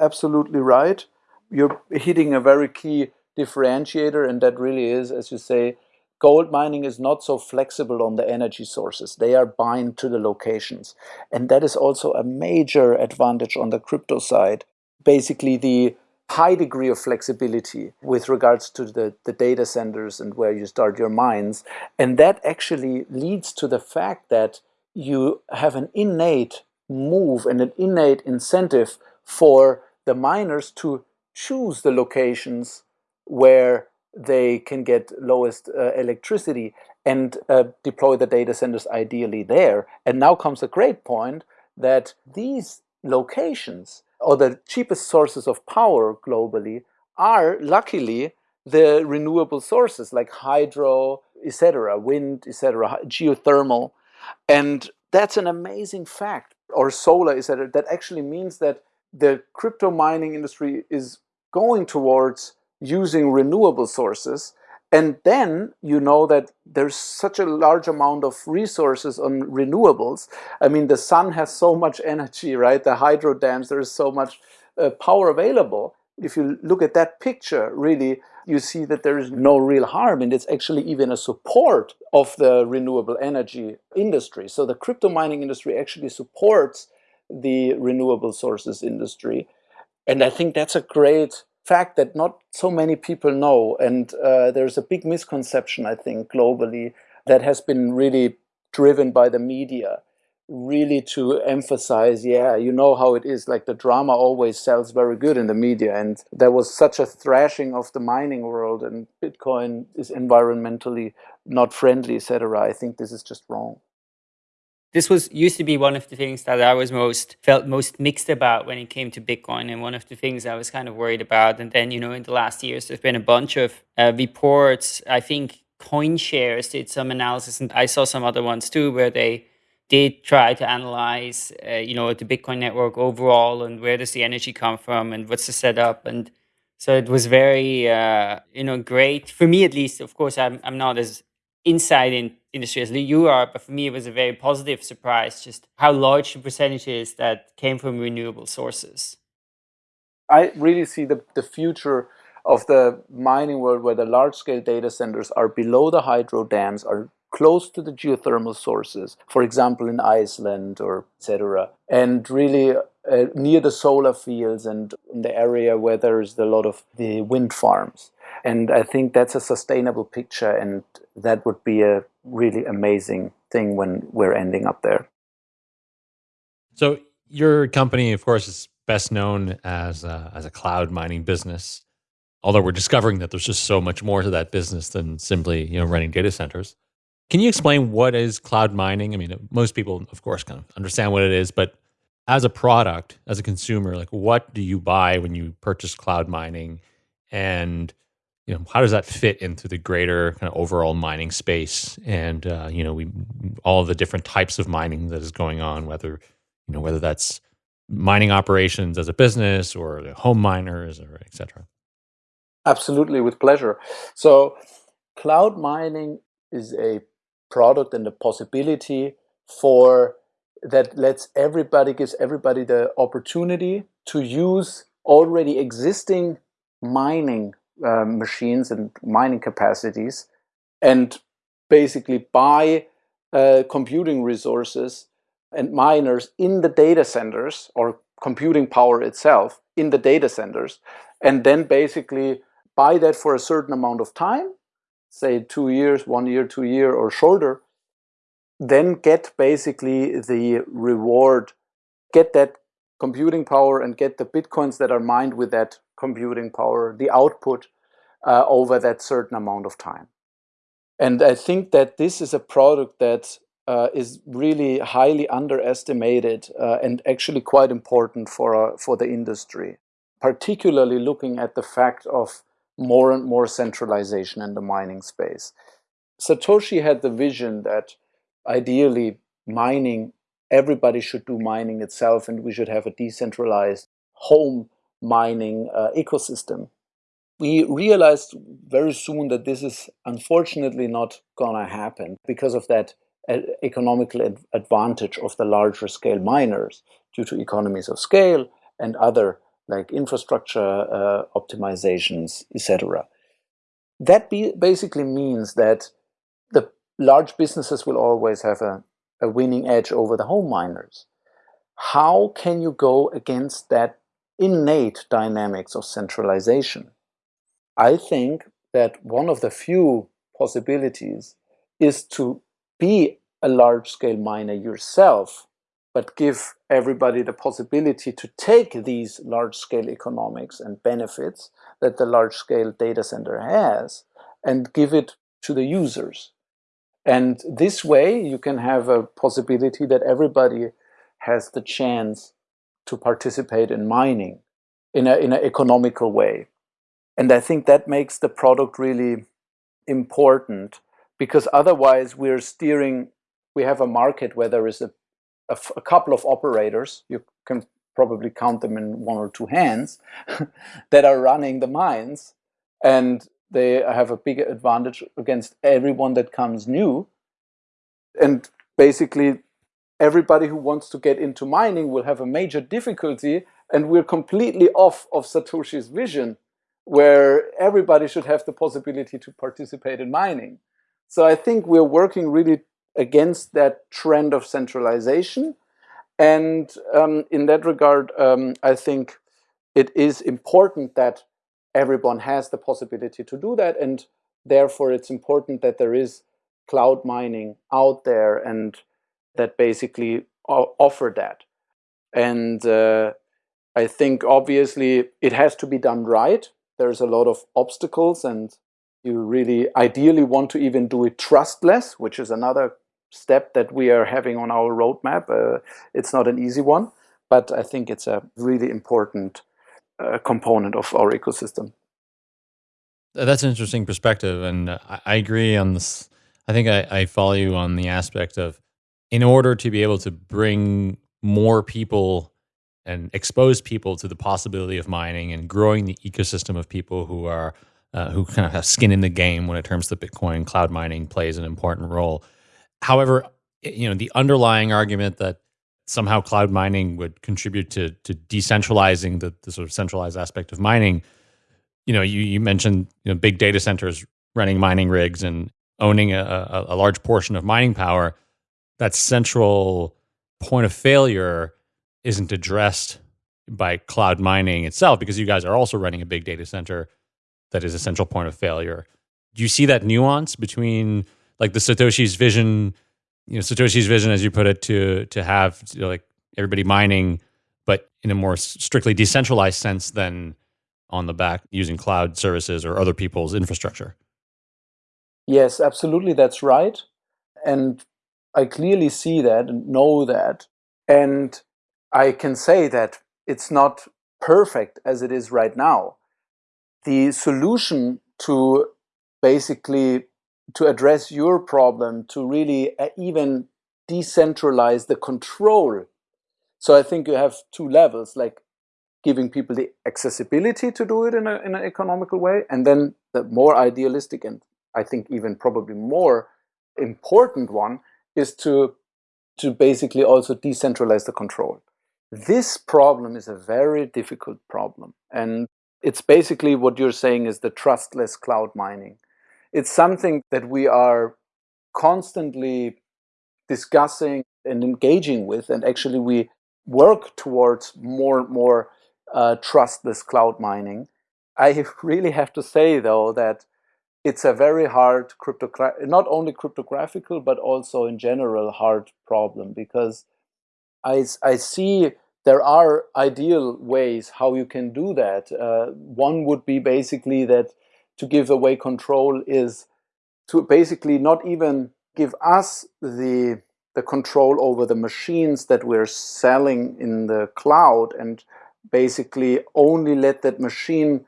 Absolutely right. You're hitting a very key differentiator, and that really is, as you say, gold mining is not so flexible on the energy sources. They are bind to the locations. And that is also a major advantage on the crypto side. Basically, the high degree of flexibility with regards to the, the data centers and where you start your mines. And that actually leads to the fact that you have an innate move and an innate incentive for the miners to choose the locations where they can get lowest uh, electricity and uh, deploy the data centers ideally there. And now comes a great point that these locations or the cheapest sources of power globally are luckily the renewable sources like hydro, etc., wind, etc., geothermal. And that's an amazing fact. Or solar, etc. That actually means that the crypto mining industry is going towards using renewable sources. And then you know that there's such a large amount of resources on renewables. I mean, the sun has so much energy, right? The hydro dams, there is so much uh, power available. If you look at that picture, really, you see that there is no real harm and it's actually even a support of the renewable energy industry. So the crypto mining industry actually supports the renewable sources industry. And I think that's a great fact that not so many people know. And uh, there's a big misconception, I think, globally that has been really driven by the media, really to emphasize, yeah, you know how it is. Like the drama always sells very good in the media, and there was such a thrashing of the mining world, and Bitcoin is environmentally not friendly, etc. I think this is just wrong. This was used to be one of the things that I was most felt most mixed about when it came to Bitcoin, and one of the things I was kind of worried about. And then, you know, in the last years, there's been a bunch of uh, reports. I think CoinShares did some analysis, and I saw some other ones too, where they did try to analyze, uh, you know, the Bitcoin network overall and where does the energy come from and what's the setup. And so it was very, uh, you know, great for me at least. Of course, I'm I'm not as inside in industry as you are, but for me it was a very positive surprise just how large the percentage is that came from renewable sources. I really see the the future of the mining world where the large scale data centers are below the hydro dams, are close to the geothermal sources, for example, in Iceland or etc., and really uh, near the solar fields and in the area where there's a lot of the wind farms. And I think that's a sustainable picture, and that would be a really amazing thing when we're ending up there. So, your company, of course, is best known as a, as a cloud mining business although we're discovering that there's just so much more to that business than simply you know running data centers. Can you explain what is cloud mining? I mean, most people, of course, kind of understand what it is, but as a product, as a consumer, like what do you buy when you purchase cloud mining, and you know how does that fit into the greater kind of overall mining space? And uh, you know, we all the different types of mining that is going on, whether you know whether that's mining operations as a business or home miners or et cetera. Absolutely, with pleasure. So, cloud mining is a product and a possibility for that lets everybody gives everybody the opportunity to use already existing mining uh, machines and mining capacities and basically buy uh, computing resources and miners in the data centers or computing power itself in the data centers and then basically buy that for a certain amount of time, say two years, one year, two year, or shorter, then get basically the reward, get that computing power and get the bitcoins that are mined with that computing power, the output uh, over that certain amount of time. And I think that this is a product that uh, is really highly underestimated uh, and actually quite important for, uh, for the industry, particularly looking at the fact of more and more centralization in the mining space. Satoshi had the vision that ideally mining, everybody should do mining itself and we should have a decentralized home mining uh, ecosystem. We realized very soon that this is unfortunately not gonna happen because of that uh, economical advantage of the larger scale miners due to economies of scale and other like infrastructure uh, optimizations, etc. That basically means that the large businesses will always have a, a winning edge over the home miners. How can you go against that innate dynamics of centralization? I think that one of the few possibilities is to be a large scale miner yourself but give everybody the possibility to take these large-scale economics and benefits that the large-scale data center has and give it to the users. And this way you can have a possibility that everybody has the chance to participate in mining in an in economical way. And I think that makes the product really important because otherwise we're steering, we have a market where there is a a, couple of operators, you can probably count them in one or two hands, that are running the mines and they have a big advantage against everyone that comes new. And basically everybody who wants to get into mining will have a major difficulty and we're completely off of Satoshi's vision where everybody should have the possibility to participate in mining. So I think we're working really against that trend of centralization. And um, in that regard, um, I think it is important that everyone has the possibility to do that. And therefore, it's important that there is cloud mining out there and that basically offer that. And uh, I think obviously it has to be done right. There's a lot of obstacles, and you really ideally want to even do it trustless, which is another step that we are having on our roadmap. Uh, it's not an easy one, but I think it's a really important uh, component of our ecosystem. That's an interesting perspective, and I, I agree on this. I think I, I follow you on the aspect of in order to be able to bring more people and expose people to the possibility of mining and growing the ecosystem of people who are uh, who kind of have skin in the game when it comes to Bitcoin cloud mining plays an important role. However, you know the underlying argument that somehow cloud mining would contribute to to decentralizing the, the sort of centralized aspect of mining. You know, you you mentioned you know big data centers running mining rigs and owning a, a, a large portion of mining power. That central point of failure isn't addressed by cloud mining itself because you guys are also running a big data center that is a central point of failure. Do you see that nuance between like the Satoshi's vision you know Satoshi's vision, as you put it, to to have you know, like everybody mining, but in a more strictly decentralized sense than on the back using cloud services or other people's infrastructure. Yes, absolutely, that's right, and I clearly see that and know that, and I can say that it's not perfect as it is right now. The solution to basically to address your problem, to really uh, even decentralize the control. So I think you have two levels, like giving people the accessibility to do it in, a, in an economical way, and then the more idealistic and I think even probably more important one is to, to basically also decentralize the control. This problem is a very difficult problem. And it's basically what you're saying is the trustless cloud mining it's something that we are constantly discussing and engaging with, and actually we work towards more and more uh, trustless cloud mining. I really have to say though that it's a very hard cryptograph, not only cryptographical, but also in general hard problem because I, I see there are ideal ways how you can do that. Uh, one would be basically that to give away control is to basically not even give us the the control over the machines that we're selling in the cloud and basically only let that machine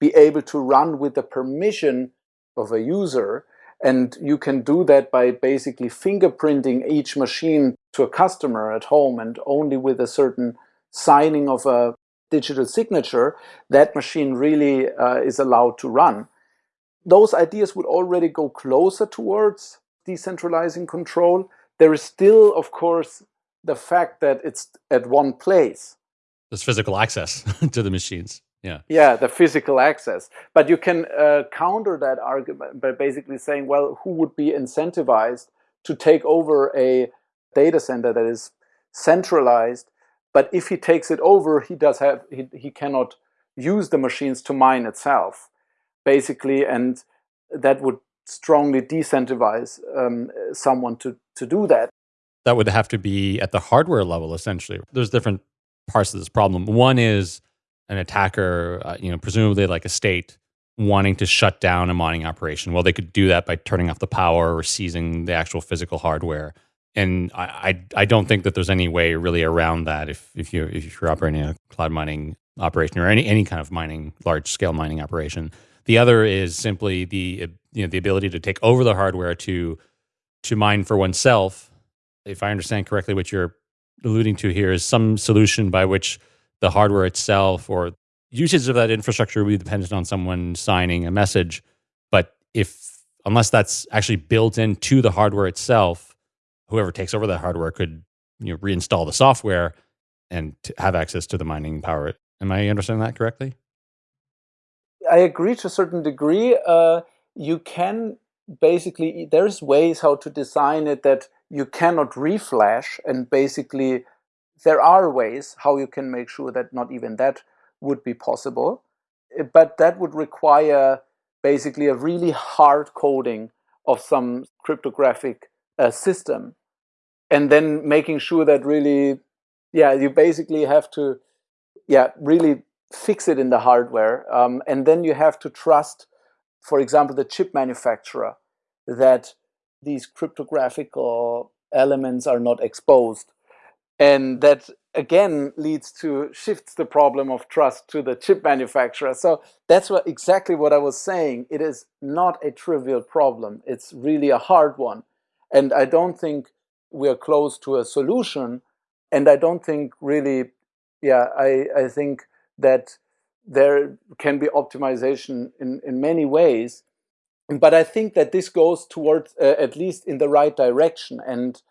be able to run with the permission of a user and you can do that by basically fingerprinting each machine to a customer at home and only with a certain signing of a digital signature, that machine really uh, is allowed to run. Those ideas would already go closer towards decentralizing control. There is still, of course, the fact that it's at one place. There's physical access to the machines. Yeah. Yeah, the physical access. But you can uh, counter that argument by basically saying, well, who would be incentivized to take over a data center that is centralized but if he takes it over, he does have he, he cannot use the machines to mine itself, basically, and that would strongly disincentivize um, someone to to do that. That would have to be at the hardware level, essentially. There's different parts of this problem. One is an attacker, uh, you know, presumably like a state wanting to shut down a mining operation. Well, they could do that by turning off the power or seizing the actual physical hardware and I, I, I don't think that there's any way really around that if if you if you're operating a cloud mining operation or any any kind of mining large scale mining operation. The other is simply the you know the ability to take over the hardware to to mine for oneself. If I understand correctly, what you're alluding to here is some solution by which the hardware itself or usage of that infrastructure will be dependent on someone signing a message. But if unless that's actually built into the hardware itself, whoever takes over that hardware could you know reinstall the software and have access to the mining power. Am I understanding that correctly? I agree to a certain degree. Uh, you can basically there's ways how to design it that you cannot reflash, and basically there are ways how you can make sure that not even that would be possible. But that would require basically a really hard coding of some cryptographic uh, system. and then making sure that really, yeah, you basically have to, yeah, really fix it in the hardware. Um, and then you have to trust, for example, the chip manufacturer that these cryptographic elements are not exposed. And that again leads to shifts the problem of trust to the chip manufacturer. So that's what exactly what I was saying. It is not a trivial problem. It's really a hard one. And I don't think we're close to a solution. And I don't think really, yeah, I, I think that there can be optimization in, in many ways. But I think that this goes towards uh, at least in the right direction. And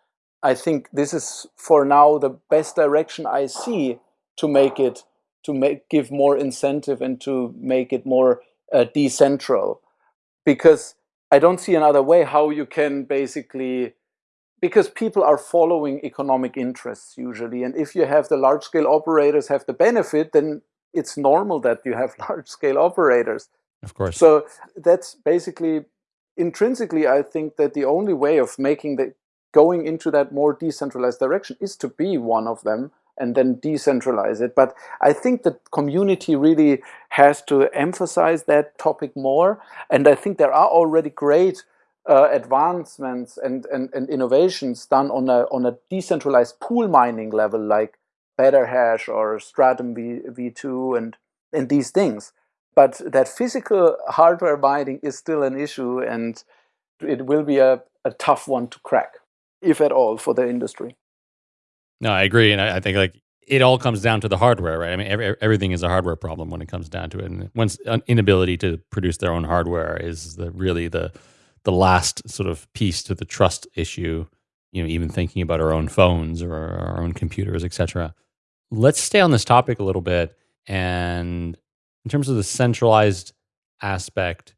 I think this is for now the best direction I see to make it, to make give more incentive and to make it more uh, decentral. Because I don't see another way how you can basically because people are following economic interests usually. And if you have the large scale operators have the benefit, then it's normal that you have large scale operators. Of course. So that's basically intrinsically, I think that the only way of making the going into that more decentralized direction is to be one of them and then decentralize it. But I think the community really has to emphasize that topic more. And I think there are already great uh, advancements and, and, and innovations done on a, on a decentralized pool mining level like BetterHash or Stratum v, V2 and, and these things. But that physical hardware mining is still an issue and it will be a, a tough one to crack, if at all, for the industry. No, I agree. And I, I think like it all comes down to the hardware, right? I mean, every, everything is a hardware problem when it comes down to it. And one's inability to produce their own hardware is the, really the, the last sort of piece to the trust issue you know even thinking about our own phones or our own computers etc let's stay on this topic a little bit and in terms of the centralized aspect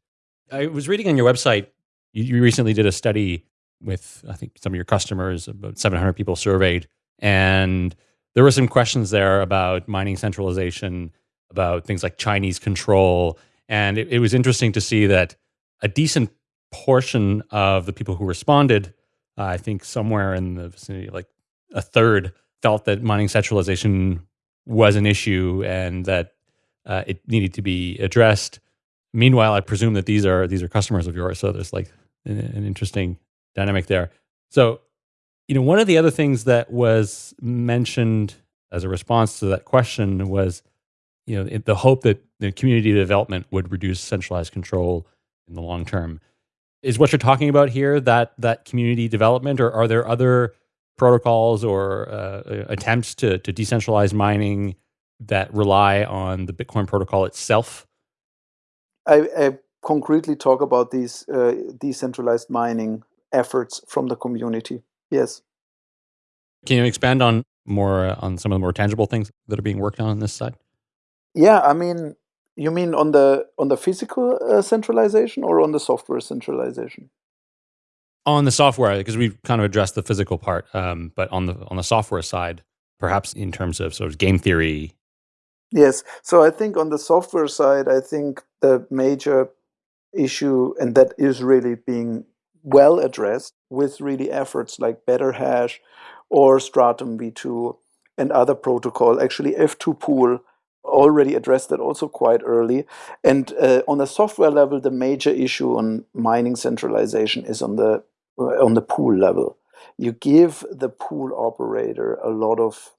i was reading on your website you, you recently did a study with i think some of your customers about 700 people surveyed and there were some questions there about mining centralization about things like chinese control and it, it was interesting to see that a decent portion of the people who responded, uh, I think somewhere in the vicinity, like a third, felt that mining centralization was an issue and that uh, it needed to be addressed. Meanwhile, I presume that these are these are customers of yours, so there's like an, an interesting dynamic there. So, you know, one of the other things that was mentioned as a response to that question was, you know, the hope that the community development would reduce centralized control in the long term is what you're talking about here that that community development, or are there other protocols or uh, attempts to to decentralize mining that rely on the Bitcoin protocol itself? I, I concretely talk about these uh, decentralized mining efforts from the community. Yes. Can you expand on more uh, on some of the more tangible things that are being worked on on this side? Yeah, I mean, you mean on the on the physical uh, centralization or on the software centralization? On the software, because we've kind of addressed the physical part, um, but on the on the software side, perhaps in terms of sort of game theory. Yes, so I think on the software side, I think the major issue, and that is really being well addressed with really efforts like BetterHash or Stratum v2 and other protocol. Actually, F2Pool already addressed that also quite early. And uh, on the software level, the major issue on mining centralization is on the uh, on the pool level. You give the pool operator a lot of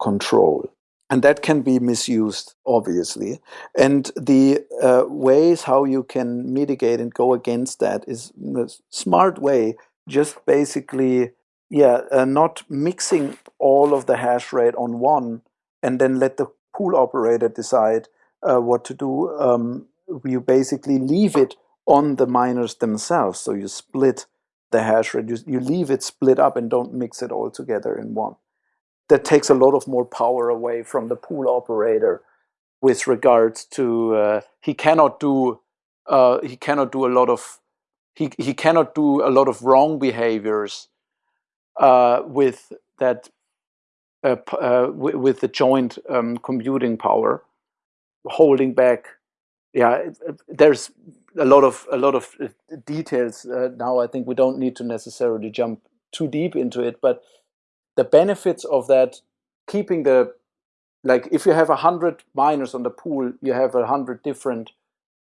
control. And that can be misused, obviously. And the uh, ways how you can mitigate and go against that is a smart way, just basically, yeah, uh, not mixing all of the hash rate on one and then let the pool operator decide uh, what to do, um, you basically leave it on the miners themselves. So you split the hash rate, you, you leave it split up and don't mix it all together in one. That takes a lot of more power away from the pool operator with regards to uh, he cannot do uh, he cannot do a lot of he, he cannot do a lot of wrong behaviors uh, with that uh, uh, with the joint um, computing power, holding back. Yeah, there's a lot of a lot of uh, details now. I think we don't need to necessarily jump too deep into it, but the benefits of that keeping the like if you have a hundred miners on the pool, you have a hundred different.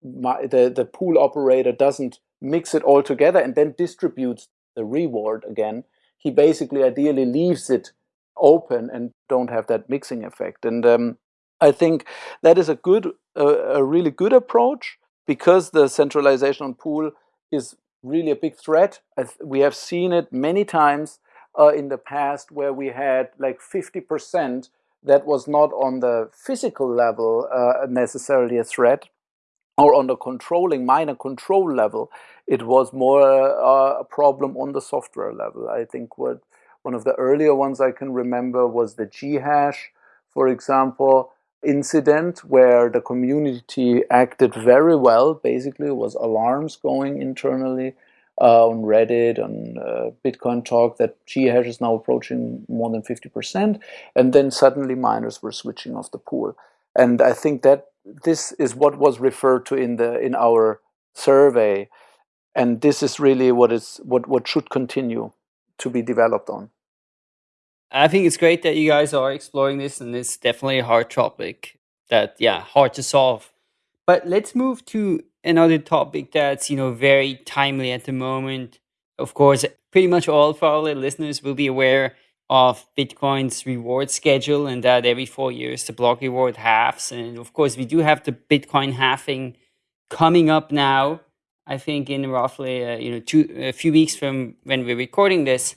The the pool operator doesn't mix it all together and then distributes the reward again. He basically ideally leaves it open and don't have that mixing effect. And um, I think that is a good, a really good approach because the centralization on pool is really a big threat. we have seen it many times uh, in the past where we had like 50% that was not on the physical level uh, necessarily a threat or on the controlling minor control level. It was more uh, a problem on the software level. I think what one of the earlier ones I can remember was the Ghash, for example, incident where the community acted very well. Basically, it was alarms going internally uh, on Reddit, on uh, Bitcoin Talk, that Ghash is now approaching more than 50%. And then suddenly miners were switching off the pool. And I think that this is what was referred to in the in our survey. And this is really what is what, what should continue to be developed on. I think it's great that you guys are exploring this, and it's definitely a hard topic that, yeah, hard to solve. But let's move to another topic that's you know very timely at the moment. Of course, pretty much all of our listeners will be aware of Bitcoin's reward schedule, and that every four years the block reward halves. And of course, we do have the Bitcoin halving coming up now. I think in roughly uh, you know two a few weeks from when we're recording this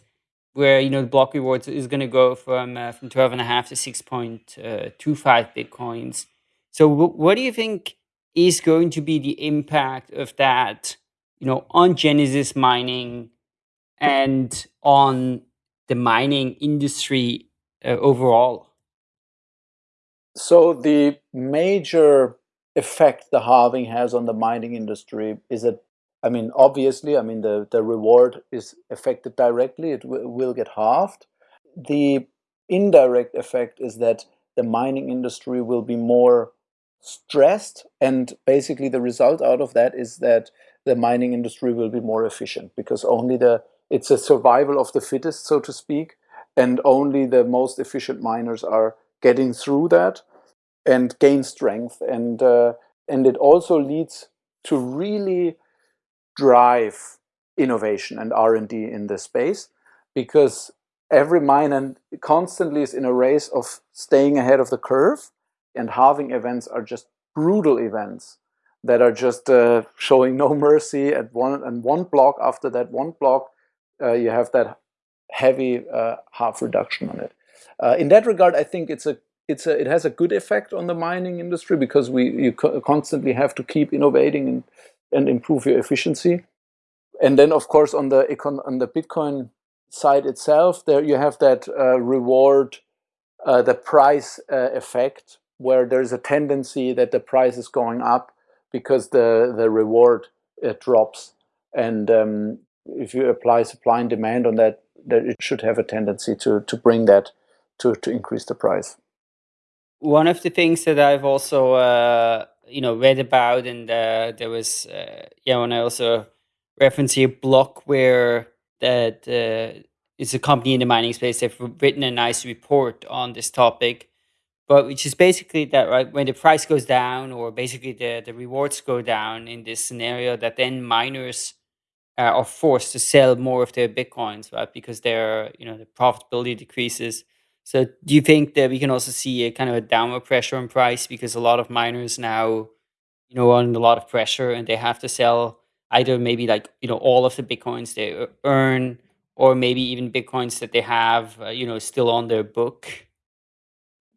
where you know the block reward is going to go from uh, from 12 and a half to 6.25 uh, bitcoins so what do you think is going to be the impact of that you know on genesis mining and on the mining industry uh, overall so the major effect the halving has on the mining industry is that I mean, obviously, I mean, the, the reward is affected directly, it will get halved. The indirect effect is that the mining industry will be more stressed, and basically, the result out of that is that the mining industry will be more efficient because only the it's a survival of the fittest, so to speak, and only the most efficient miners are getting through that and gain strength, and uh, and it also leads to really drive innovation and R&D in this space because every miner constantly is in a race of staying ahead of the curve and halving events are just brutal events that are just uh, showing no mercy at one and one block after that one block uh, you have that heavy uh, half reduction on it uh, in that regard I think it's a it's a, it has a good effect on the mining industry because we you co constantly have to keep innovating and and improve your efficiency. And then, of course, on the econ on the Bitcoin side itself, there you have that uh, reward, uh, the price effect, where there's a tendency that the price is going up because the the reward uh, drops. And um, if you apply supply and demand on that, that it should have a tendency to to bring that to to increase the price. One of the things that I've also uh, you know read about, and uh, there was uh, yeah, and I also reference a blog where that uh, is a company in the mining space. They've written a nice report on this topic, but which is basically that right when the price goes down, or basically the the rewards go down in this scenario, that then miners uh, are forced to sell more of their bitcoins, right? Because their you know the profitability decreases. So do you think that we can also see a kind of a downward pressure on price because a lot of miners now, you know, are under a lot of pressure and they have to sell either maybe like you know all of the bitcoins they earn or maybe even bitcoins that they have, uh, you know, still on their book.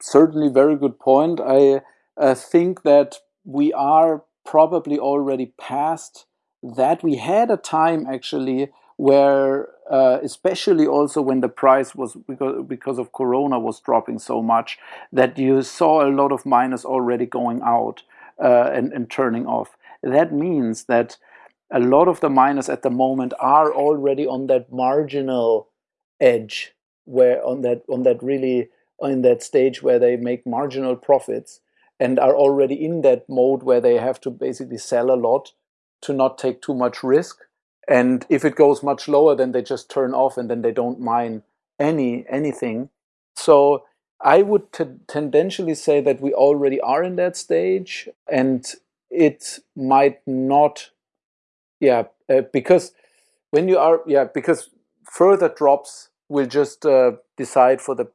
Certainly, very good point. I uh, think that we are probably already past that. We had a time actually where uh, especially also when the price was because, because of corona was dropping so much that you saw a lot of miners already going out uh, and, and turning off that means that a lot of the miners at the moment are already on that marginal edge where on that on that really in that stage where they make marginal profits and are already in that mode where they have to basically sell a lot to not take too much risk And if it goes much lower, then they just turn off and then they don't mine any anything. So I would tendentially say that we already are in that stage, and it might not, yeah, uh, because when you are, yeah, because further drops will just uh, decide for the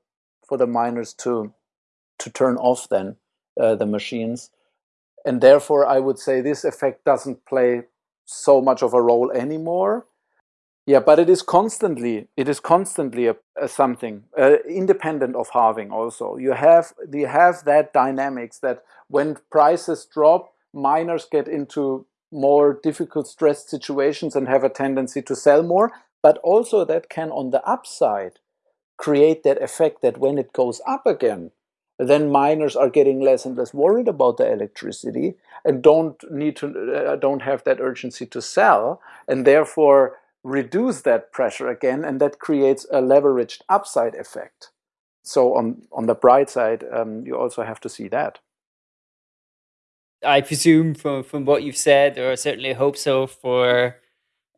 for the miners to to turn off then uh, the machines, and therefore I would say this effect doesn't play so much of a role anymore. Yeah, but it is constantly it is constantly a, a something uh, independent of halving. Also, you have you have that dynamics that when prices drop, miners get into more difficult stressed situations and have a tendency to sell more. But also that can on the upside create that effect that when it goes up again, then miners are getting less and less worried about the electricity and don't need to uh, don't have that urgency to sell and therefore reduce that pressure again, and that creates a leveraged upside effect. So on, on the bright side, um, you also have to see that. I presume from, from what you've said, or certainly hope so for,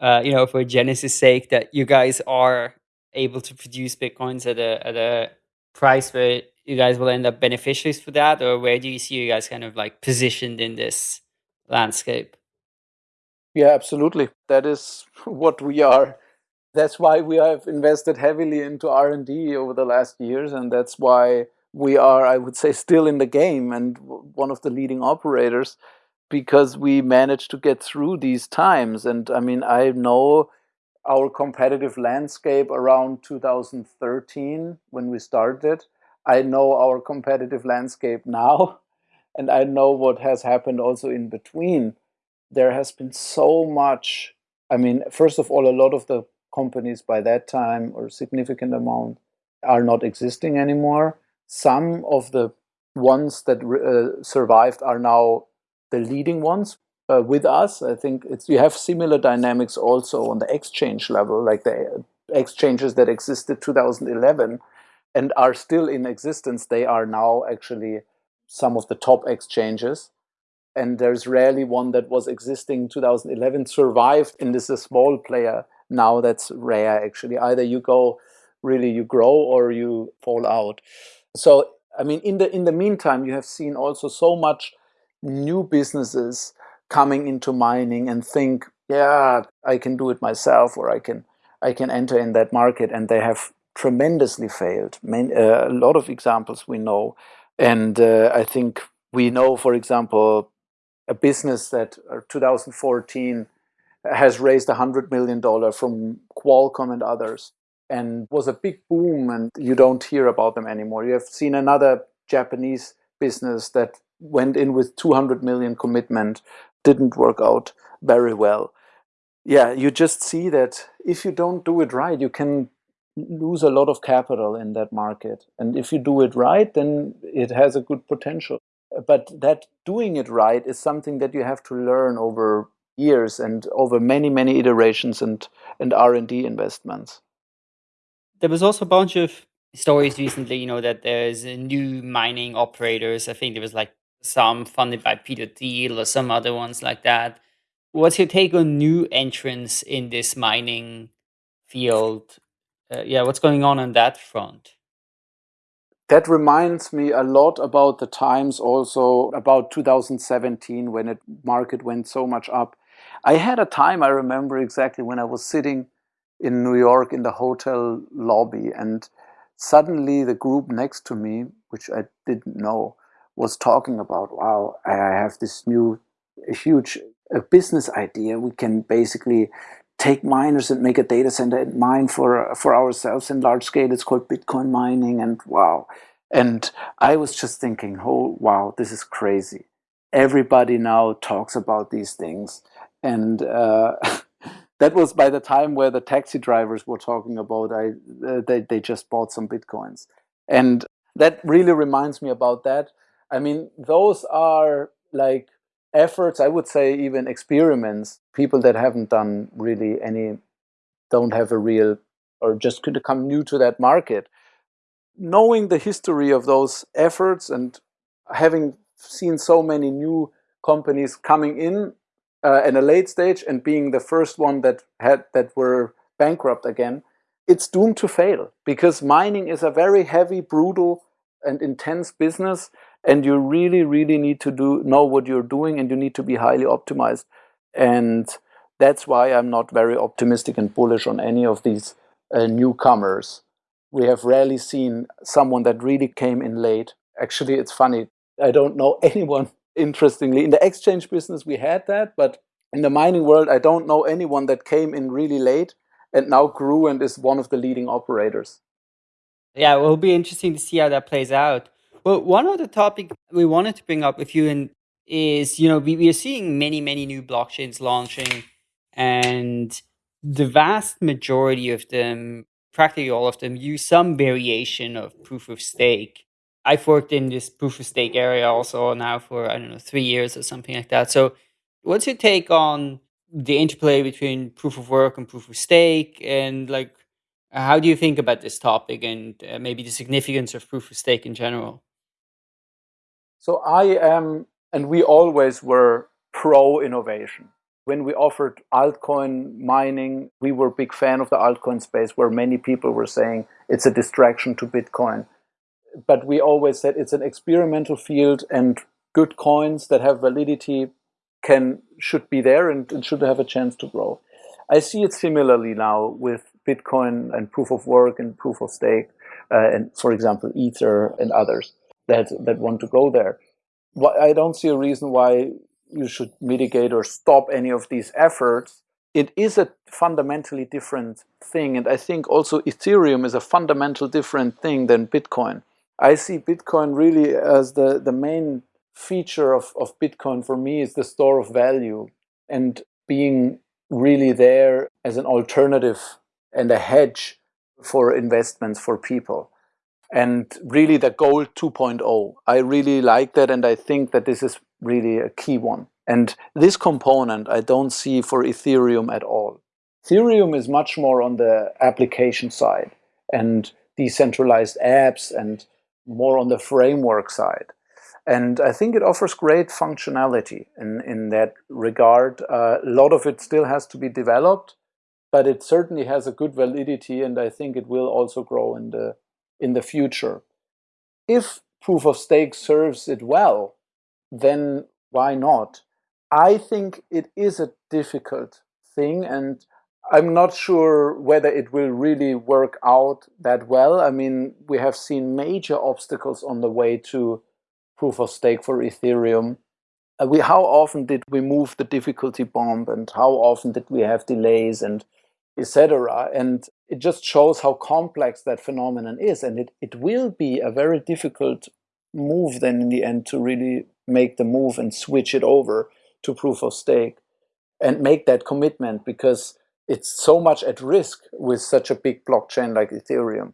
uh, you know, for Genesis' sake, that you guys are able to produce Bitcoins at a, at a price where you guys will end up beneficiaries for that, or where do you see you guys kind of like positioned in this landscape? Yeah, absolutely. That is what we are. That's why we have invested heavily into R&D over the last years and that's why we are, I would say, still in the game and one of the leading operators because we managed to get through these times. And I mean, I know our competitive landscape around 2013 when we started. I know our competitive landscape now, and I know what has happened also in between there has been so much. I mean, first of all, a lot of the companies by that time, or significant amount, are not existing anymore. Some of the ones that uh, survived are now the leading ones uh, with us. I think it's you have similar dynamics also on the exchange level, like the exchanges that existed 2011 and are still in existence. They are now actually some of the top exchanges and there's rarely one that was existing 2011 survived and is a small player now that's rare actually either you go really you grow or you fall out so i mean in the in the meantime you have seen also so much new businesses coming into mining and think yeah i can do it myself or i can i can enter in that market and they have tremendously failed uh, a lot of examples we know and uh, i think we know for example a business that uh, 2014 has raised $100 million from Qualcomm and others and was a big boom and you don't hear about them anymore. You have seen another Japanese business that went in with 200 million commitment, didn't work out very well. Yeah, you just see that if you don't do it right, you can lose a lot of capital in that market. And if you do it right, then it has a good potential but that doing it right is something that you have to learn over years and over many many iterations and and r&d investments there was also a bunch of stories recently you know that there's new mining operators i think there was like some funded by peter thiel or some other ones like that. What's your take on new entrants in this mining field? Uh, yeah what's going on on that front? That reminds me a lot about the times also about 2017 when the market went so much up. I had a time, I remember exactly, when I was sitting in New York in the hotel lobby and suddenly the group next to me, which I didn't know, was talking about, wow, I have this new, huge business idea. We can basically take miners and make a data center and mine for for ourselves in large scale. It's called Bitcoin mining, and wow. And I was just thinking, oh wow, this is crazy. Everybody now talks about these things, and uh, that was by the time where the taxi drivers were talking about. I uh, they they just bought some bitcoins, and that really reminds me about that. I mean, those are like efforts, I would say even experiments, people that haven't done really any, don't have a real, or just could come new to that market. Knowing the history of those efforts and having seen so many new companies coming in uh, and a late stage and being the first one that had that were bankrupt again, it's doomed to fail because mining is a very heavy, brutal, and intense business, and you really, really need to do know what you're doing, and you need to be highly optimized, and that's why I'm not very optimistic and bullish on any of these uh, newcomers. We have rarely seen someone that really came in late. Actually, it's funny. I don't know anyone interestingly. In the exchange business, we had that, but in the mining world, I don't know anyone that came in really late and now grew and is one of the leading operators. Yeah, it will be interesting to see how that plays out. Well, one other topic we wanted to bring up with you and is, you know, we, we are seeing many, many new blockchains launching and the vast majority of them, practically all of them, use some variation of proof of stake. I've worked in this proof of stake area also now for, I don't know, three years or something like that. So, what's your take on the interplay between proof of work and proof of stake? And, like, how do you think about this topic and uh, maybe the significance of proof of stake in general? So, I am, and we always were pro innovation when we offered altcoin mining, we were a big fan of the altcoin space where many people were saying it's a distraction to Bitcoin. But we always said it's an experimental field and good coins that have validity can should be there and, and should have a chance to grow. I see it similarly now with Bitcoin and proof of work and proof of stake, uh, and for example, Ether and others that, that want to go there. I don't see a reason why you should mitigate or stop any of these efforts. It is a fundamentally different thing. And I think also Ethereum is a fundamental different thing than Bitcoin. I see Bitcoin really as the, the main feature of, of Bitcoin for me is the store of value and being really there as an alternative and a hedge for investments for people. And really the gold 2.0. I really like that and I think that this is really a key one. And this component I don't see for Ethereum at all. Ethereum is much more on the application side and decentralized apps and more on the framework side. And I think it offers great functionality in, in that regard. Uh, a lot of it still has to be developed, but it certainly has a good validity and I think it will also grow in the, in the future. If proof of stake serves it well, then why not? I think it is a difficult thing and I'm not sure whether it will really work out that well. I mean, we have seen major obstacles on the way to proof of stake for Ethereum. Uh, we, how often did we move the difficulty bomb and how often did we have delays and etc. And it just shows how complex that phenomenon is. And it, it will be a very difficult move then in the end to really make the move and switch it over to proof of stake and make that commitment because it's so much at risk with such a big blockchain like Ethereum.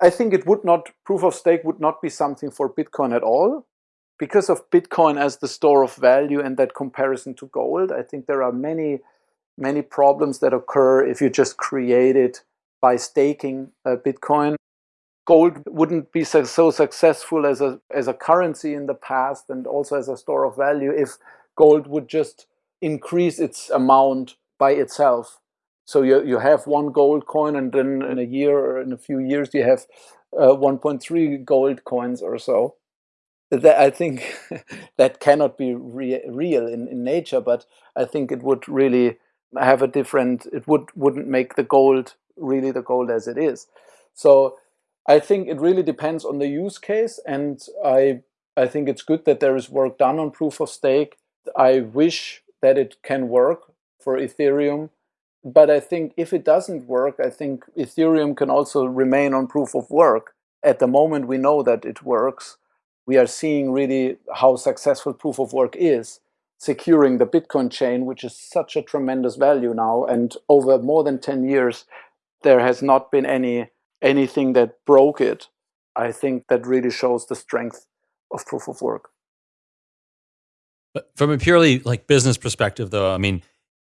I think it would not, proof of stake would not be something for Bitcoin at all. Because of Bitcoin as the store of value and that comparison to gold, I think there are many, many problems that occur if you just create it by staking uh, Bitcoin gold wouldn't be so, so successful as a, as a currency in the past and also as a store of value if gold would just increase its amount by itself. So you, you have one gold coin and then in a year or in a few years you have uh, 1.3 gold coins or so. That, I think that cannot be re real in, in nature, but I think it would really have a different, it would, wouldn't make the gold really the gold as it is. So I think it really depends on the use case, and I I think it's good that there is work done on proof of stake. I wish that it can work for Ethereum, but I think if it doesn't work, I think Ethereum can also remain on proof of work. At the moment, we know that it works. We are seeing really how successful proof of work is, securing the Bitcoin chain, which is such a tremendous value now. And over more than 10 years, there has not been any anything that broke it, I think that really shows the strength of proof of work. But from a purely like business perspective, though, I mean,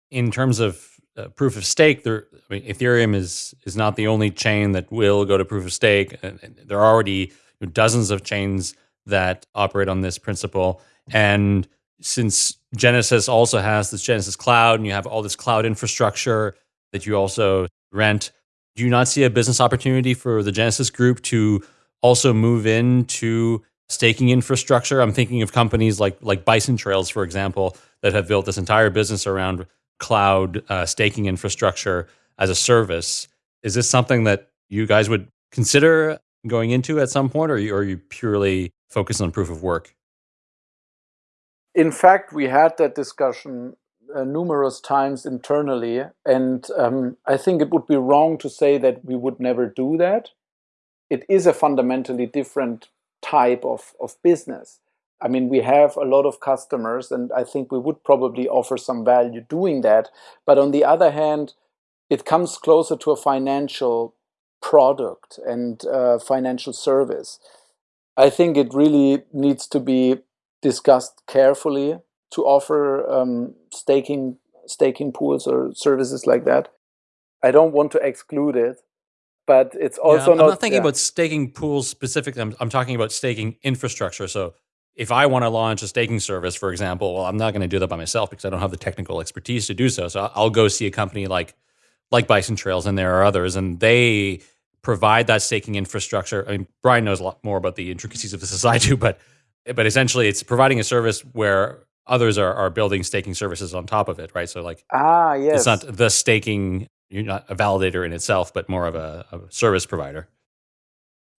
in terms of uh, proof of stake, there, I mean, Ethereum is is not the only chain that will go to proof of stake. And, and there are already dozens of chains that operate on this principle, and since Genesis also has this Genesis cloud and you have all this cloud infrastructure that you also rent, do you not see a business opportunity for the Genesis group to also move into staking infrastructure? I'm thinking of companies like like Bison Trails, for example, that have built this entire business around cloud uh, staking infrastructure as a service. Is this something that you guys would consider going into at some point, or you, are you purely focused on proof of work? In fact, we had that discussion uh, numerous times internally, and um, I think it would be wrong to say that we would never do that. It is a fundamentally different type of, of business. I mean, we have a lot of customers, and I think we would probably offer some value doing that. But on the other hand, it comes closer to a financial product and uh, financial service. I think it really needs to be discussed carefully to offer um, staking staking pools or services like that. I don't want to exclude it, but it's also yeah, I'm not. I'm not thinking yeah. about staking pools specifically. I'm, I'm talking about staking infrastructure. So if I want to launch a staking service, for example, well, I'm not going to do that by myself because I don't have the technical expertise to do so. So I'll go see a company like like Bison Trails, and there are others, and they provide that staking infrastructure. I mean, Brian knows a lot more about the intricacies of this as I do, but but essentially, it's providing a service where others are, are building staking services on top of it, right? So like, ah yes, it's not the staking. You're not a validator in itself, but more of a, a service provider.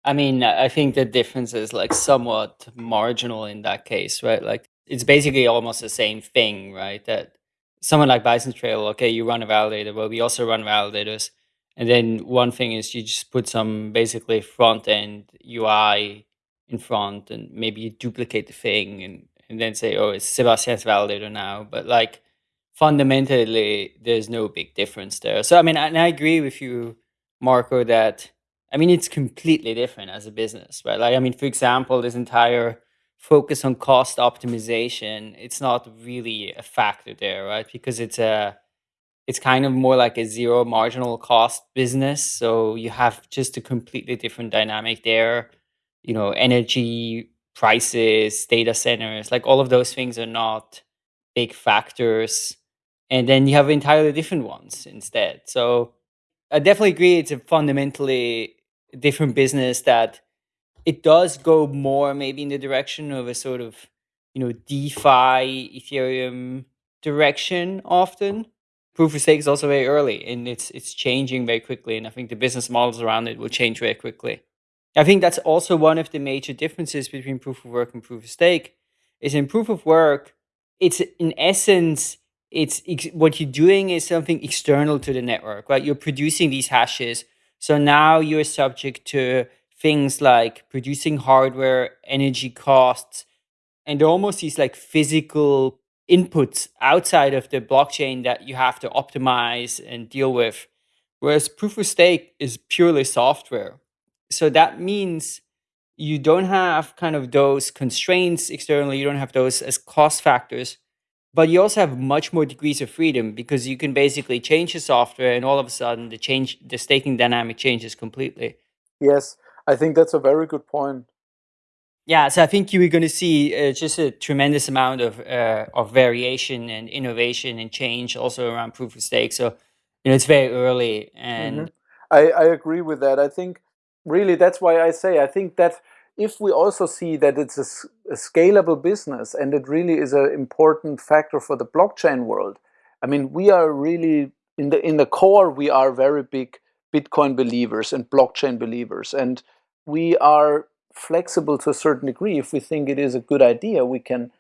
I mean, I think the difference is like somewhat marginal in that case, right? Like it's basically almost the same thing, right? That someone like Bison Trail, okay, you run a validator, but we also run validators. And then one thing is you just put some basically front end UI in front and maybe you duplicate the thing and, and then say, oh, it's Sebastien's validator now. But like fundamentally, there's no big difference there. So, I mean, and I agree with you, Marco, that I mean, it's completely different as a business, right? Like, I mean, for example, this entire focus on cost optimization, it's not really a factor there, right? Because it's a it's kind of more like a zero marginal cost business. So you have just a completely different dynamic there. You know, energy prices, data centers, like all of those things are not big factors. And then you have entirely different ones instead. So I definitely agree it's a fundamentally different business that it does go more maybe in the direction of a sort of you know DeFi Ethereum direction often. Proof of stake is also very early and it's it's changing very quickly, and I think the business models around it will change very quickly. I think that's also one of the major differences between proof of work and proof of stake. Is in proof of work, it's in essence, it's what you're doing is something external to the network, right? You're producing these hashes, so now you're subject to things like producing hardware, energy costs, and almost these like physical inputs outside of the blockchain that you have to optimize and deal with. Whereas proof of stake is purely software. So that means you don't have kind of those constraints externally, you don't have those as cost factors, but you also have much more degrees of freedom because you can basically change the software and all of a sudden the change the staking dynamic changes completely. Yes, I think that's a very good point. Yeah, so I think you're going to see uh, just a tremendous amount of uh, of variation and innovation and change also around proof of stake. So you know it's very early, and Mhm. I, I agree with that. I think really that's why I say I think that if we also see that it's a scalable business and it really is an important factor for the blockchain world. I mean, we are really in the in the core we are very big Bitcoin believers and blockchain believers, and we are flexible to a certain degree. If we think it is a good idea, we can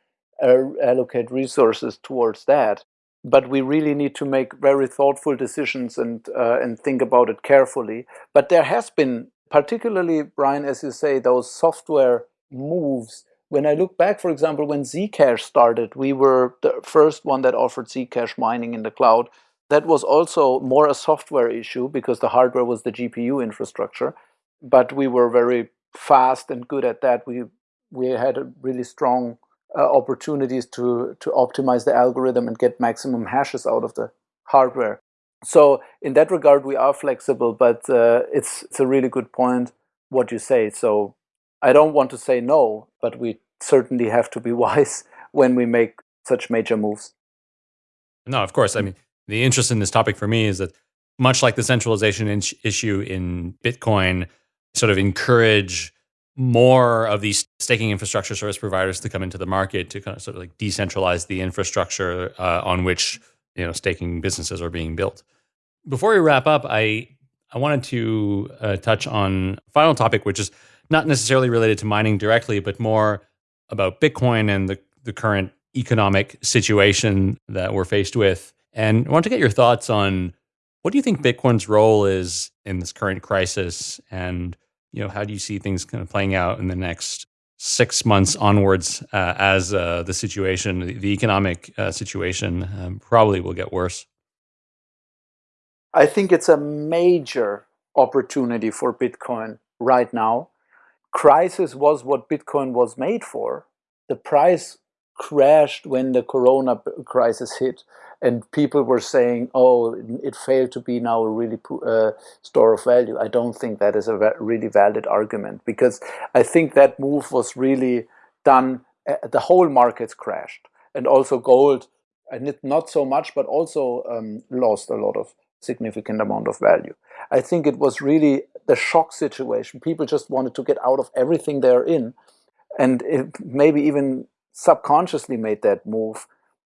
uh, allocate resources towards that. But we really need to make very thoughtful decisions and uh, and think about it carefully. But there has been, particularly Brian, as you say, those software moves. When I look back, for example, when Zcash started, we were the first one that offered Zcash mining in the cloud. That was also more a software issue because the hardware was the GPU infrastructure, but we were very fast and good at that. We we had a really strong uh, opportunities to to optimize the algorithm and get maximum hashes out of the hardware. So in that regard, we are flexible, but uh, it's it's a really good point what you say. So I don't want to say no, but we certainly have to be wise when we make such major moves. No, of course. I mean, the interest in this topic for me is that much like the centralization in- issue in Bitcoin, sort of encourage more of these staking infrastructure service providers to come into the market to kind of sort of like decentralize the infrastructure uh, on which you know staking businesses are being built. Before we wrap up, I I wanted to uh, touch on a final topic, which is not necessarily related to mining directly, but more about Bitcoin and the the current economic situation that we're faced with. And I want to get your thoughts on what do you think Bitcoin's role is in this current crisis, and you know how do you see things kind of playing out in the next six months onwards uh, as uh, the situation, the economic uh, situation, um, probably will get worse. I think it's a major opportunity for Bitcoin right now. Crisis was what Bitcoin was made for. The price crashed when the corona crisis hit and people were saying oh it failed to be now a really uh, store of value i don't think that is a really valid argument because i think that move was really done uh, the whole markets crashed and also gold and it, not so much but also um, lost a lot of significant amount of value i think it was really the shock situation people just wanted to get out of everything they're in and maybe even subconsciously made that move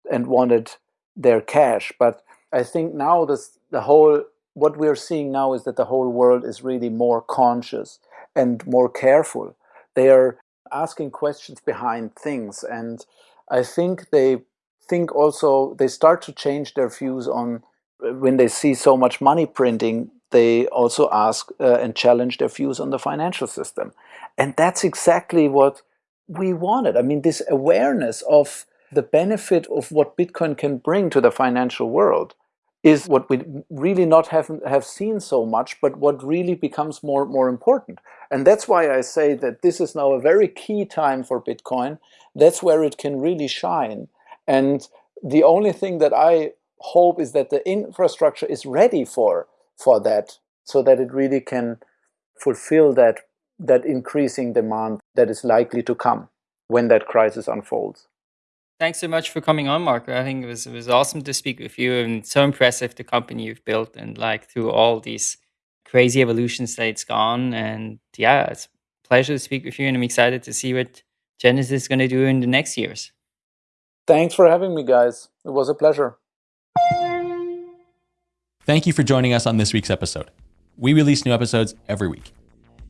and wanted their cash. But I think now this, the whole what we're seeing now is that the whole world is really more conscious and more careful. They are asking questions behind things, and I think they think also they start to change their views on when they see so much money printing. They also ask uh, and challenge their views on the financial system, and that's exactly what we wanted. I mean, this awareness of the benefit of what Bitcoin can bring to the financial world is what we really not have, have seen so much, but what really becomes more, more important. And that's why I say that this is now a very key time for Bitcoin. That's where it can really shine. And the only thing that I hope is that the infrastructure is ready for, for that, so that it really can fulfill that that increasing demand that is likely to come when that crisis unfolds. Thanks so much for coming on, Marco. I think it was it was awesome to speak with you and so impressive the company you've built and like through all these crazy evolutions that it's gone. And yeah, it's a pleasure to speak with you and I'm excited to see what Genesis is going to do in the next years. Thanks for having me, guys. It was a pleasure. Thank you for joining us on this week's episode. We release new episodes every week.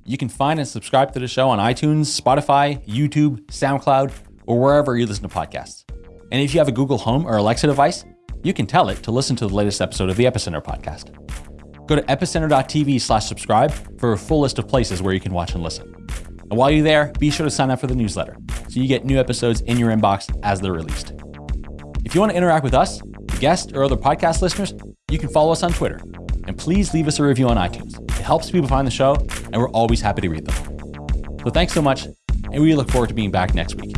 You can find and subscribe to the show on iTunes, Spotify, YouTube, SoundCloud, or wherever you listen to podcasts. And if you have a Google Home or Alexa device, you can tell it to listen to the latest episode of the Epicenter podcast. Go to epicenter.tv slash subscribe for a full list of places where you can watch and listen. And while you're there, be sure to sign up for the newsletter so you get new episodes in your inbox as they're released. If you want to interact with us, guests, or other podcast listeners, you can follow us on Twitter and please leave us a review on iTunes. It helps people find the show, and we're always happy to read them. So thanks so much, and we look forward to being back next week.